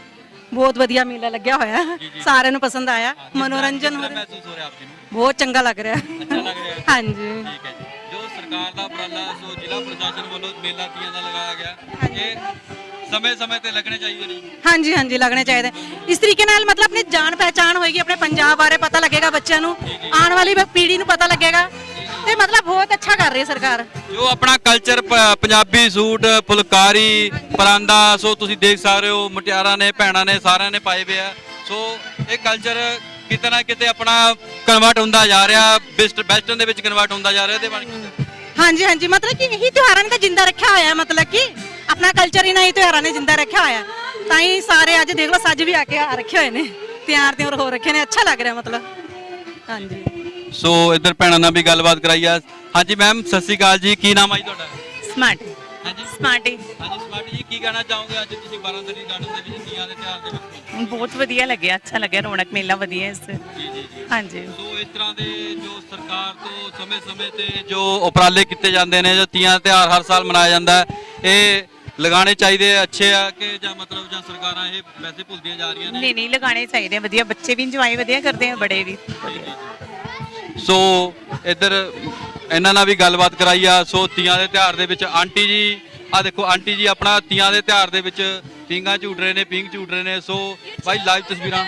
ਬਹੁਤ ਵਧੀਆ ਮੇਲਾ ਲੱਗਿਆ ਹੋਇਆ। ਸਾਰਿਆਂ ਨੂੰ ਪਸੰਦ ਆਇਆ। ਮਨੋਰੰਜਨ ਹੋ ਰਿਹਾ। ਮਹਿਸੂਸ ਹੋ ਰਿਹਾ ਆਪ ਜੀ ਨੂੰ। ਬਹੁਤ ਚੰਗਾ ਲੱਗ ਰਿਹਾ। ਅੱਛਾ ਲੱਗ ਰਿਹਾ। ਹੈ ਹਾਂਜੀ। ਠੀਕ ਹੈ ਜੀ। ਜੋ ਸਰਕਾਰ ਦਾ ਉਪਰਾਲਾ ਸੋ ਜ਼ਿਲ੍ਹਾ ਪ੍ਰਸ਼ਾਸਨ ਵੱਲੋਂ ਮੇਲਾ ਤੀਆਂ ਦਾ ਲਗਾਇਆ ਗਿਆ। ਇਹ ਸਮੇਂ-ਸਮੇਂ ਤੇ ਲੱਗਣੇ ਚਾਹੀਦੇ ਨੇ। ਹਾਂਜੀ ਹਾਂਜੀ ਲੱਗਣੇ ਚਾਹੀਦੇ। ਇਸ ਤਰੀਕੇ ਨਾਲ ਮਤਲਬ ਆਪਣੀ ਜਾਣ ਪਹਿਚਾਣ ਹੋਏਗੀ ਆਪਣੇ ਪੰਜਾਬ ਬਾਰੇ ਪਤਾ ਲੱਗੇਗਾ ਬੱਚਿਆਂ ਨੂੰ ਆਉਣ ਵਾਲੀ ਪੀੜ੍ਹੀ ਨੂੰ ਪਤਾ ਲੱਗੇਗਾ। ਤੇ ਮਤਲਬ ਬਹੁਤ ਅੱਛਾ ਕਰ ਰਹੀ ਹੈ ਸਰਕਾਰ। ਜੋ ਆਪਣਾ culture Punjabi suit phulkari paranda so ਤੁਸੀਂ ਦੇਖ ਸਕਦੇ ਹੋ ਮੁਟਿਆਰਾਂ ਨੇ ਭੈਣਾਂ ਨੇ ਸਾਰਿਆਂ ਨੇ ਪਾਏ ਹੋਏ ਆ। ਸੋ ਇਹ ਕਲਚਰ ਕਿਤੇ ਨਾ ਕਿਤੇ ਆਪਣਾ ਕਨਵਰਟ ਹੁੰਦਾ ਜਾ ਰਿਹਾ ਬੈਸਟ ਵੈਸਟਰਨ ਦੇ ਵਿੱਚ ਕਨਵਰਟ ਹੁੰਦਾ ਜਾ ਰਿਹਾ ਇਹਦੇ ਬਾਰੇ ਕੀ? ਹਾਂਜੀ ਹਾਂਜੀ ਮਤਲਬ ਕਿ ਇਹੀ ਤਿਉਹਾਰਾਂ ਨੇ ਤਾਂ ਜਿੰਦਾ ਰੱਖਿਆ ਹੋਇਆ ਮਤਲਬ ਕਿ ਆਪਣਾ ਕਲਚਰ ਹੀ ਨਹੀਂ ਤਿਉਹਾਰਾਂ ਨੇ ਜਿੰਦਾ ਰੱਖਿਆ ਹੋਇਆ। ਤਾਂ ਹੀ ਸਾਰੇ ਅੱਜ ਦੇਖ ਲਓ ਸੱਜ ਵੀ ਆ ਕੇ ਆ ਰੱਖੇ ਹੋਏ ਨੇ। ਤਿਆਰ ਤਿਉਰ ਹੋ ਰੱਖੇ ਨੇ ਅੱਛਾ ਲੱਗ ਰਿਹਾ ਮਤਲਬ। ਹਾਂਜੀ। ਸੋ ਇੱਧਰ ਭੈਣਾਂ ਨਾਲ ਵੀ ਗੱਲਬਾਤ ਕਰਾਈ ਆ। ਹਾਂਜੀ ਮੈਮ ਸਤਿ ਸ਼੍ਰੀ ਅਕਾਲ ਜੀ ਕੀ ਨਾਮ ਆ ਜੀ ਤੁਹਾਡਾ? ਸਮਾਰਟ। ਹਾਂਜੀ। ਸਮਾਰਟੀ। ਹਾਂਜੀ ਸਮਾਰਟ ਜੀ ਕੀ ਕਹਿਣਾ ਚਾਹੋਗੇ ਅੱਜ ਤੁਸੀਂ ਬਾਰਾਂਦਰੀ ਗਾਰਡਨ ਦੇ ਵਿੱਚ ਤੀਆਂ ਦੇ ਤਿਉਹਾਰ ਦੇ ਵਿੱਚ? ਬਹੁਤ ਵਧੀਆ ਲੱਗਿਆ ਅੱਛਾ ਲੱਗਿਆ ਰੌਣਕ ਮੇਲਾ ਵਧੀਆ ਇਸ। ਜੀ ਜੀ ਜੀ। ਹਾਂਜੀ। ਸੋ ਇਸ ਤਰ੍ਹਾਂ ਦੇ ਜੋ ਸਰਕਾਰ ਤੋਂ ਸਮੇਂ-ਸਮੇਂ ਤੇ ਜੋ ਉਪਰਾਲੇ ਕੀਤੇ ਜਾਂਦੇ ਨੇ ਜੋ ਤੀਆਂ ਤਿਉਹਾਰ ਹਰ ਸਾਲ ਮਨਾਇਆ ਜਾਂਦਾ ਹੈ ਇਹ ਲਗਾਉਣੇ ਚਾਹੀਦੇ ਆ ਅੱਛੇ ਆ ਕਿ ਜਾਂ ਮਤਲਬ ਜਾਂ ਸਰਕਾਰਾਂ ਇਹ ਵੈਸੇ ਭੁੱਲਦੀਆਂ ਜਾ ਰਹੀਆਂ ਨੇ? ਨਹੀਂ ਨਹੀਂ ਲਗਾਣੇ ਚਾਹੀਦੇ ਆ ਵਧੀਆ ਬੱਚੇ ਵੀ ਇੰਜੋਏ ਵਧੀਆ ਕਰਦੇ ਆ ਬੜੇ ਵੀ ਸੋ ਇੱਧਰ ਇਹਨਾਂ ਨਾਲ ਵੀ ਗੱਲਬਾਤ ਕਰਾਈ ਆ ਸੋ ਤੀਆਂ ਦੇ ਤਿਉਹਾਰ ਦੇ ਵਿੱਚ ਆਂਟੀ ਜੀ ਆ ਦੇਖੋ ਆਂਟੀ ਜੀ ਆਪਣਾ ਤੀਆਂ ਦੇ ਤਿਉਹਾਰ ਦੇ ਵਿੱਚ ਪਿੰਗਾ ਝੂਟ ਰਹੇ ਨੇ ਪਿੰਗ ਝੂਟ ਰਹੇ ਨੇ। ਸੋ ਭਾਈ ਲਾਈਵ ਤਸਵੀਰਾਂ।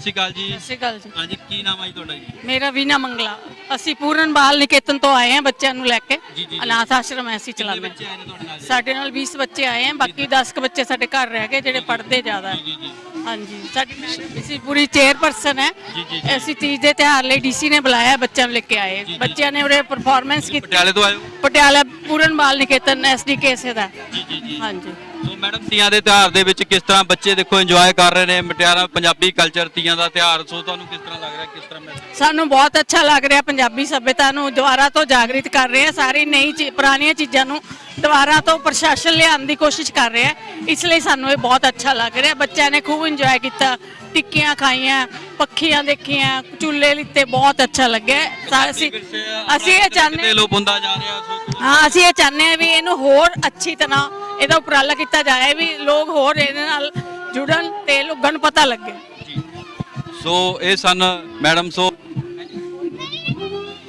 ਸ਼੍ਰੀ ਅਕਾਲ ਜੀ। ਸਤਿ ਸ਼੍ਰੀ ਅਕਾਲ ਜੀ। ਹਾਂਜੀ ਕੀ ਨਾਮ ਜੀ ਤੁਹਾਡਾ ਜੀ? ਮੇਰਾ ਵੀਨਾ ਮੰਗਲਾ। ਅਸੀਂ ਪੂਰਨ ਬਾਲ ਨਿਕੇਤਨ ਤੋਂ ਆਏ ਹਾਂ ਬੱਚਿਆਂ ਨੂੰ ਲੈ ਕੇ। ਜੀ, ਜੀ। ਅਨਾਥ ਆਸ਼ਰਮ ਹੈ ਅਸੀਂ ਕਿੰਨੇ ਚਲਾਉਂਦੇ ਬੱਚੇ ਆਏ ਨੇ ਤੁਹਾਡੇ ਨਾਲ ਜੀ? ਸਾਡੇ ਨਾਲ 20 ਬੱਚੇ ਆਏ ਹਨ ਬਾਕੀ 10 ਕੁ ਬੱਚੇ ਸਾਡੇ ਘਰ ਰਹਿ ਗਏ ਜਿਹੜੇ ਪੜ੍ਹਦੇ ਜ਼ਿਆਦਾ। ਜੀ ਜੀ ਹਾਂਜੀ ਸਾਡੀ ਮੈਡਮ ਅਸੀਂ ਪੂਰੀ ਚੇਅਰਪਰਸਨ ਹੈ ਜੀ, ਜੀ, ਜੀ। ਅਸੀਂ ਤੀਜ ਦੇ ਤਿਉਹਾਰ ਲਈ ਡੀਸੀ ਨੇ ਬੁਲਾਇਆ ਬੱਚਿਆਂ ਨੂੰ ਲੈ ਕੇ ਆਏ। ਜੀ। ਬੱਚਿਆਂ ਨੇ ਉਰੇ ਪਰਫਾਰਮੈਂਸ ਕੀਤੀ। ਪਟਿਆਲੇ ਤੋਂ ਆਏ ਹੋ? ਪਟਿਆਲਾ ਪੂਰਨ ਬਾਲ ਨਿਕੇਤਨ ਐਸਡੀਕੇ ਸੇ ਦਾ। ਜੀ ਜੀ ਜੀ। ਹਾਂਜੀ। ਸੋ ਮੈਡਮ ਤੀਆਂ ਦੇ ਤਿਉਹਾਰ ਦੇ ਵਿੱਚ ਕਿਸ ਤਰ੍ਹਾਂ ਬੱਚੇ ਦੇਖੋ ਇੰਜੋਏ ਕਰ ਰਹੇ ਨੇ? ਮਟਿਆਰਾ ਪੰਜਾਬੀ ਕਲਚਰ ਤੀਆਂ ਦਾ ਤਿਉਹਾਰ ਸੋ ਤੁਹਾਨੂੰ ਕਿਸ ਤਰ੍ਹਾਂ ਲੱਗ ਰਿਹਾ? ਕਿਸ ਤਰ੍ਹਾਂ ਮਹਿਸੂਸ ਸਾਨੂੰ ਬਹੁਤ ਅੱਛਾ ਲੱਗ ਰਿਹਾ ਪੰਜਾਬੀ ਸੱਭਿਅਤਾ ਨੂੰ ਦੁਬਾਰਾ ਤੋਂ ਜਾਗਰਿਤ ਕਰ ਰਹੇ ਆ ਸਾਰੀ ਨਈ ਚੀ- ਪੁਰਾਣੀਆਂ ਚੀਜ਼ਾਂ ਨੂੰ ਦੁਬਾਰਾ ਤੋਂ ਪ੍ਰਸ਼ਾਸਨ ਲਿਆਉਣ ਦੀ ਕੋਸ਼ਿਸ਼ ਕਰ ਰਿਹਾ ਇਸ ਲਈ ਸਾਨੂੰ ਇਹ ਬਹੁਤ ਅੱਛਾ ਲੱਗ ਰਿਹਾ। ਬੱਚਿਆਂ ਨੇ ਖੂਬ ਇੰਜੋਏ ਕੀਤਾ। ਟਿੱਕੀਆਂ ਖਾਈਆਂ ਪੱਖੀਆਂ ਦੇਖੀਆਂ ਚੁੱਲ੍ਹੇ ਲਿੱਤੇ ਬਹੁਤ ਅੱਛਾ ਲੱਗਿਆ। ਸਾ- ਅਸੀਂ ਅਸੀਂ ਇਹ ਚਾਹੁੰਦੇ ਲੋਪ ਹੁੰਦਾ ਜਾ ਰਿਹਾ ਸੋ ਹਾਂ ਅਸੀਂ ਇਹ ਚਾਹੁੰਦੇ ਹਾਂ ਵੀ ਇਹਨੂੰ ਹੋਰ ਅੱਛੀ ਤਰ੍ਹਾਂ ਇਹਦਾ ਉਪਰਾਲਾ ਕੀਤਾ ਜਾਏ ਵੀ ਲੋਕ ਹੋਰ ਇਹਦੇ ਨਾਲ ਜੁੜਨ ਤੇ ਲੋਕਾਂ ਨੂੰ ਪਤਾ ਲੱਗੇ। ਸੋ ਇਹ ਸਨ ਮੈਡਮ ਸੋ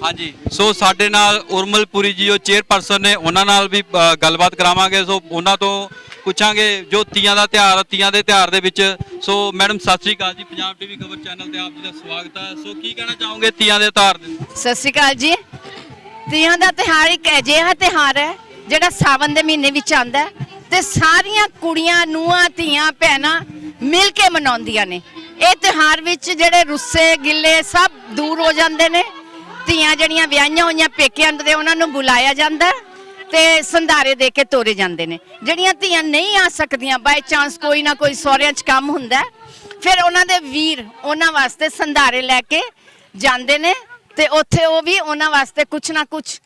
ਹਾਂਜੀ ਸੋ ਸਾਡੇ ਨਾਲ ਉਰਮਲਪੁਰੀ ਜੀ ਉਹ ਚੇਅਰਪਰਸਨ ਨੇ ਉਹਨਾਂ ਨਾਲ ਵੀ ਗੱਲਬਾਤ ਕਰਾਵਾਂਗੇ। ਸੋ ਉਹਨਾਂ ਤੋਂ ਪੁੱਛਾਂਗੇ ਜੋ ਤੀਆਂ ਦਾ ਤਿਉਹਾਰ ਤੀਆਂ ਦੇ ਤਿਉਹਾਰ ਦੇ ਵਿੱਚ। ਸੋ ਮੈਡਮ ਸਤਿ ਸ੍ਰੀ ਅਕਾਲ ਜੀ ਪੰਜਾਬ ਟੀਵੀ ਖਬਰ ਚੈਨਲ ਤੇ ਆਪ ਜੀ ਦਾ ਸਵਾਗਤ ਹੈ। ਸੋ ਕੀ ਕਹਿਣਾ ਚਾਹੋਗੇ ਤੀਆਂ ਦੇ ਤਿਉਹਾਰ ਦੇ ਸਤਿ ਸ਼੍ਰੀ ਅਕਾਲ ਜੀ। ਤੀਆਂ ਦਾ ਤਿਹਾਰ ਇੱਕ ਅਜਿਹਾ ਤਿਹਾਰ ਹੈ ਜਿਹੜਾ ਸਾਵਨ ਦੇ ਮਹੀਨੇ ਵਿੱਚ ਆਉਂਦਾ ਤੇ ਸਾਰੀਆਂ ਕੁੜੀਆਂ, ਨੂੰਹਾਂ, ਧੀਆਂ, ਭੈਣਾਂ ਮਿਲ ਕੇ ਮਨਾਉਂਦੀਆਂ ਨੇ। ਇਹ ਤਿਹਾਰ ਵਿੱਚ ਜਿਹੜੇ ਰੁੱਸੇ, ਗਿੱਲੇ ਸਭ ਦੂਰ ਹੋ ਜਾਂਦੇ ਨੇ। ਧੀਆਂ ਜਿਹੜੀਆਂ ਵਿਆਹੀਆਂ ਹੋਈਆਂ ਪੇਕਿਆਂ ਦੇ, ਉਹਨਾਂ ਨੂੰ ਬੁਲਾਇਆ ਜਾਂਦਾ ਤੇ ਸੰਧਾਰੇ ਦੇ ਕੇ ਤੋਰੇ ਜਾਂਦੇ ਨੇ। ਜਿਹੜੀਆਂ ਧੀਆਂ ਨਹੀਂ ਆ ਸਕਦੀਆਂ ਬਾਈ ਚਾਂਸ ਕੋਈ ਨਾ ਕੋਈ ਸਹੁਰਿਆਂ 'ਚ ਕੰਮ ਹੁੰਦਾ ਫਿਰ ਉਹਨਾਂ ਦੇ ਵੀਰ ਉਹਨਾਂ ਵਾਸਤੇ ਸੰਧਾਰੇ ਲੈ ਕੇ ਜਾਂਦੇ ਨੇ ਤੇ ਉੱਥੇ ਉਹ ਵੀ ਉਹਨਾਂ ਵਾਸਤੇ ਕੁਛ ਨਾ ਕੁਛ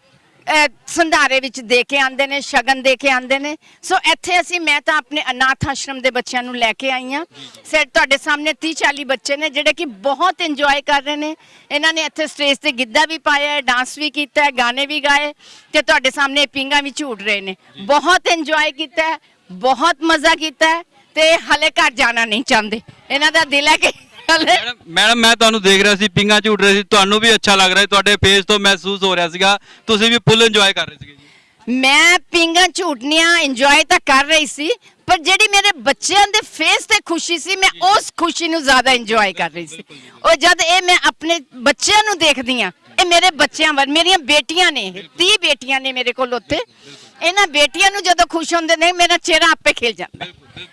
ਸੰਧਾਰੇ ਵਿੱਚ ਦੇ ਕੇ ਆਉਂਦੇ ਨੇ, ਸ਼ਗਨ ਦੇ ਕੇ ਆਉਂਦੇ ਨੇ। ਸੋ ਇੱਥੇ ਅਸੀਂ, ਮੈਂ ਤਾਂ ਆਪਣੇ ਅਨਾਥ ਆਸ਼ਰਮ ਦੇ ਬੱਚਿਆਂ ਨੂੰ ਲੈ ਕੇ ਆਈ ਹਾਂ। ਸਰ ਤੁਹਾਡੇ ਸਾਹਮਣੇ 30 40 ਬੱਚੇ ਨੇ, ਜਿਹੜੇ ਕਿ ਬਹੁਤ ਇੰਜੋਏ ਕਰ ਰਹੇ ਨੇ। ਇਹਨਾਂ ਨੇ ਇੱਥੇ ਸਟੇਜ ਤੇ ਗਿੱਧਾ ਵੀ ਪਾਇਆ ਹੈ ਡਾਂਸ ਵੀ ਕੀਤਾ ਹੈ, ਗਾਣੇ ਵੀ ਗਾਏ ਤੇ ਤੁਹਾਡੇ ਸਾਹਮਣੇ ਪਿੰਗਾ ਵੀ ਝੂਟ ਰਹੇ ਨੇ। ਬਹੁਤ ਇੰਜੋਏ ਕੀਤਾ ਹੈ, ਬਹੁਤ ਮਜ਼ਾ ਕੀਤਾ ਹੈ ਤੇ ਹਲੇ ਘਰ ਜਾਣਾ ਨਹੀਂ ਚਾਹੁੰਦੇ। ਇਹਨਾਂ ਦਾ ਦਿਲ ਹੈ ਕਿ ਮੈਡਮ ਮੈਡਮ ਮੈਂ ਤੁਹਾਨੂੰ ਦੇਖ ਰਿਹਾ ਸੀ ਪਿੰਗਾ ਝੂਟ ਰਹੇ ਸੀ ਤੁਹਾਨੂੰ ਵੀ ਅੱਛਾ ਲੱਗ ਰਿਹਾ ਸੀ, ਤੁਹਾਡੇ ਫੇਸ ਤੋਂ ਮਹਿਸੂਸ ਹੋ ਰਿਹਾ ਸੀਗਾ। ਤੁਸੀਂ ਵੀ ਫੁੱਲ ਇੰਜੋਏ ਕਰ ਰਹੇ ਸੀਗੇ ਜੀ। ਮੈਂ ਪਿੰਗਾ ਝੂਟਨੀਆਂ ਇੰਜੋਏ ਤਾਂ ਕਰ ਰਹੀ ਸੀ ਪਰ ਜਿਹੜੀ ਮੇਰੇ ਬੱਚਿਆਂ ਦੇ ਫੇਸ ਤੇ ਖੁਸ਼ੀ ਸੀ ਮੈਂ ਉਸ ਖੁਸ਼ੀ ਨੂੰ ਜ਼ਿਆਦਾ ਇੰਜੋਏ ਕਰ ਰਹੀ ਸੀ। ਉਹ ਜਦ ਇਹ ਮੈਂ ਆਪਣੇ ਬੱਚਿਆਂ ਨੂੰ ਦੇਖਦੀ ਆ ਇਹ ਮੇਰੇ ਬੱਚਿਆਂ ਵਰ ਮੇਰੀਆਂ ਬੇਟੀਆਂ ਨੇ 30 ਬੇਟੀਆਂ ਨੇ ਮੇਰੇ ਕੋਲ ਉੱਥੇ। ਇਹਨਾਂ ਬੇਟੀਆਂ ਨੂੰ ਜਦੋਂ ਖੁਸ਼ ਹੁੰਦੇ ਨੇ ਮੇਰਾ ਚਿਹਰਾ ਆਪੇ ਖਿਲ ਜਾਂਦਾ।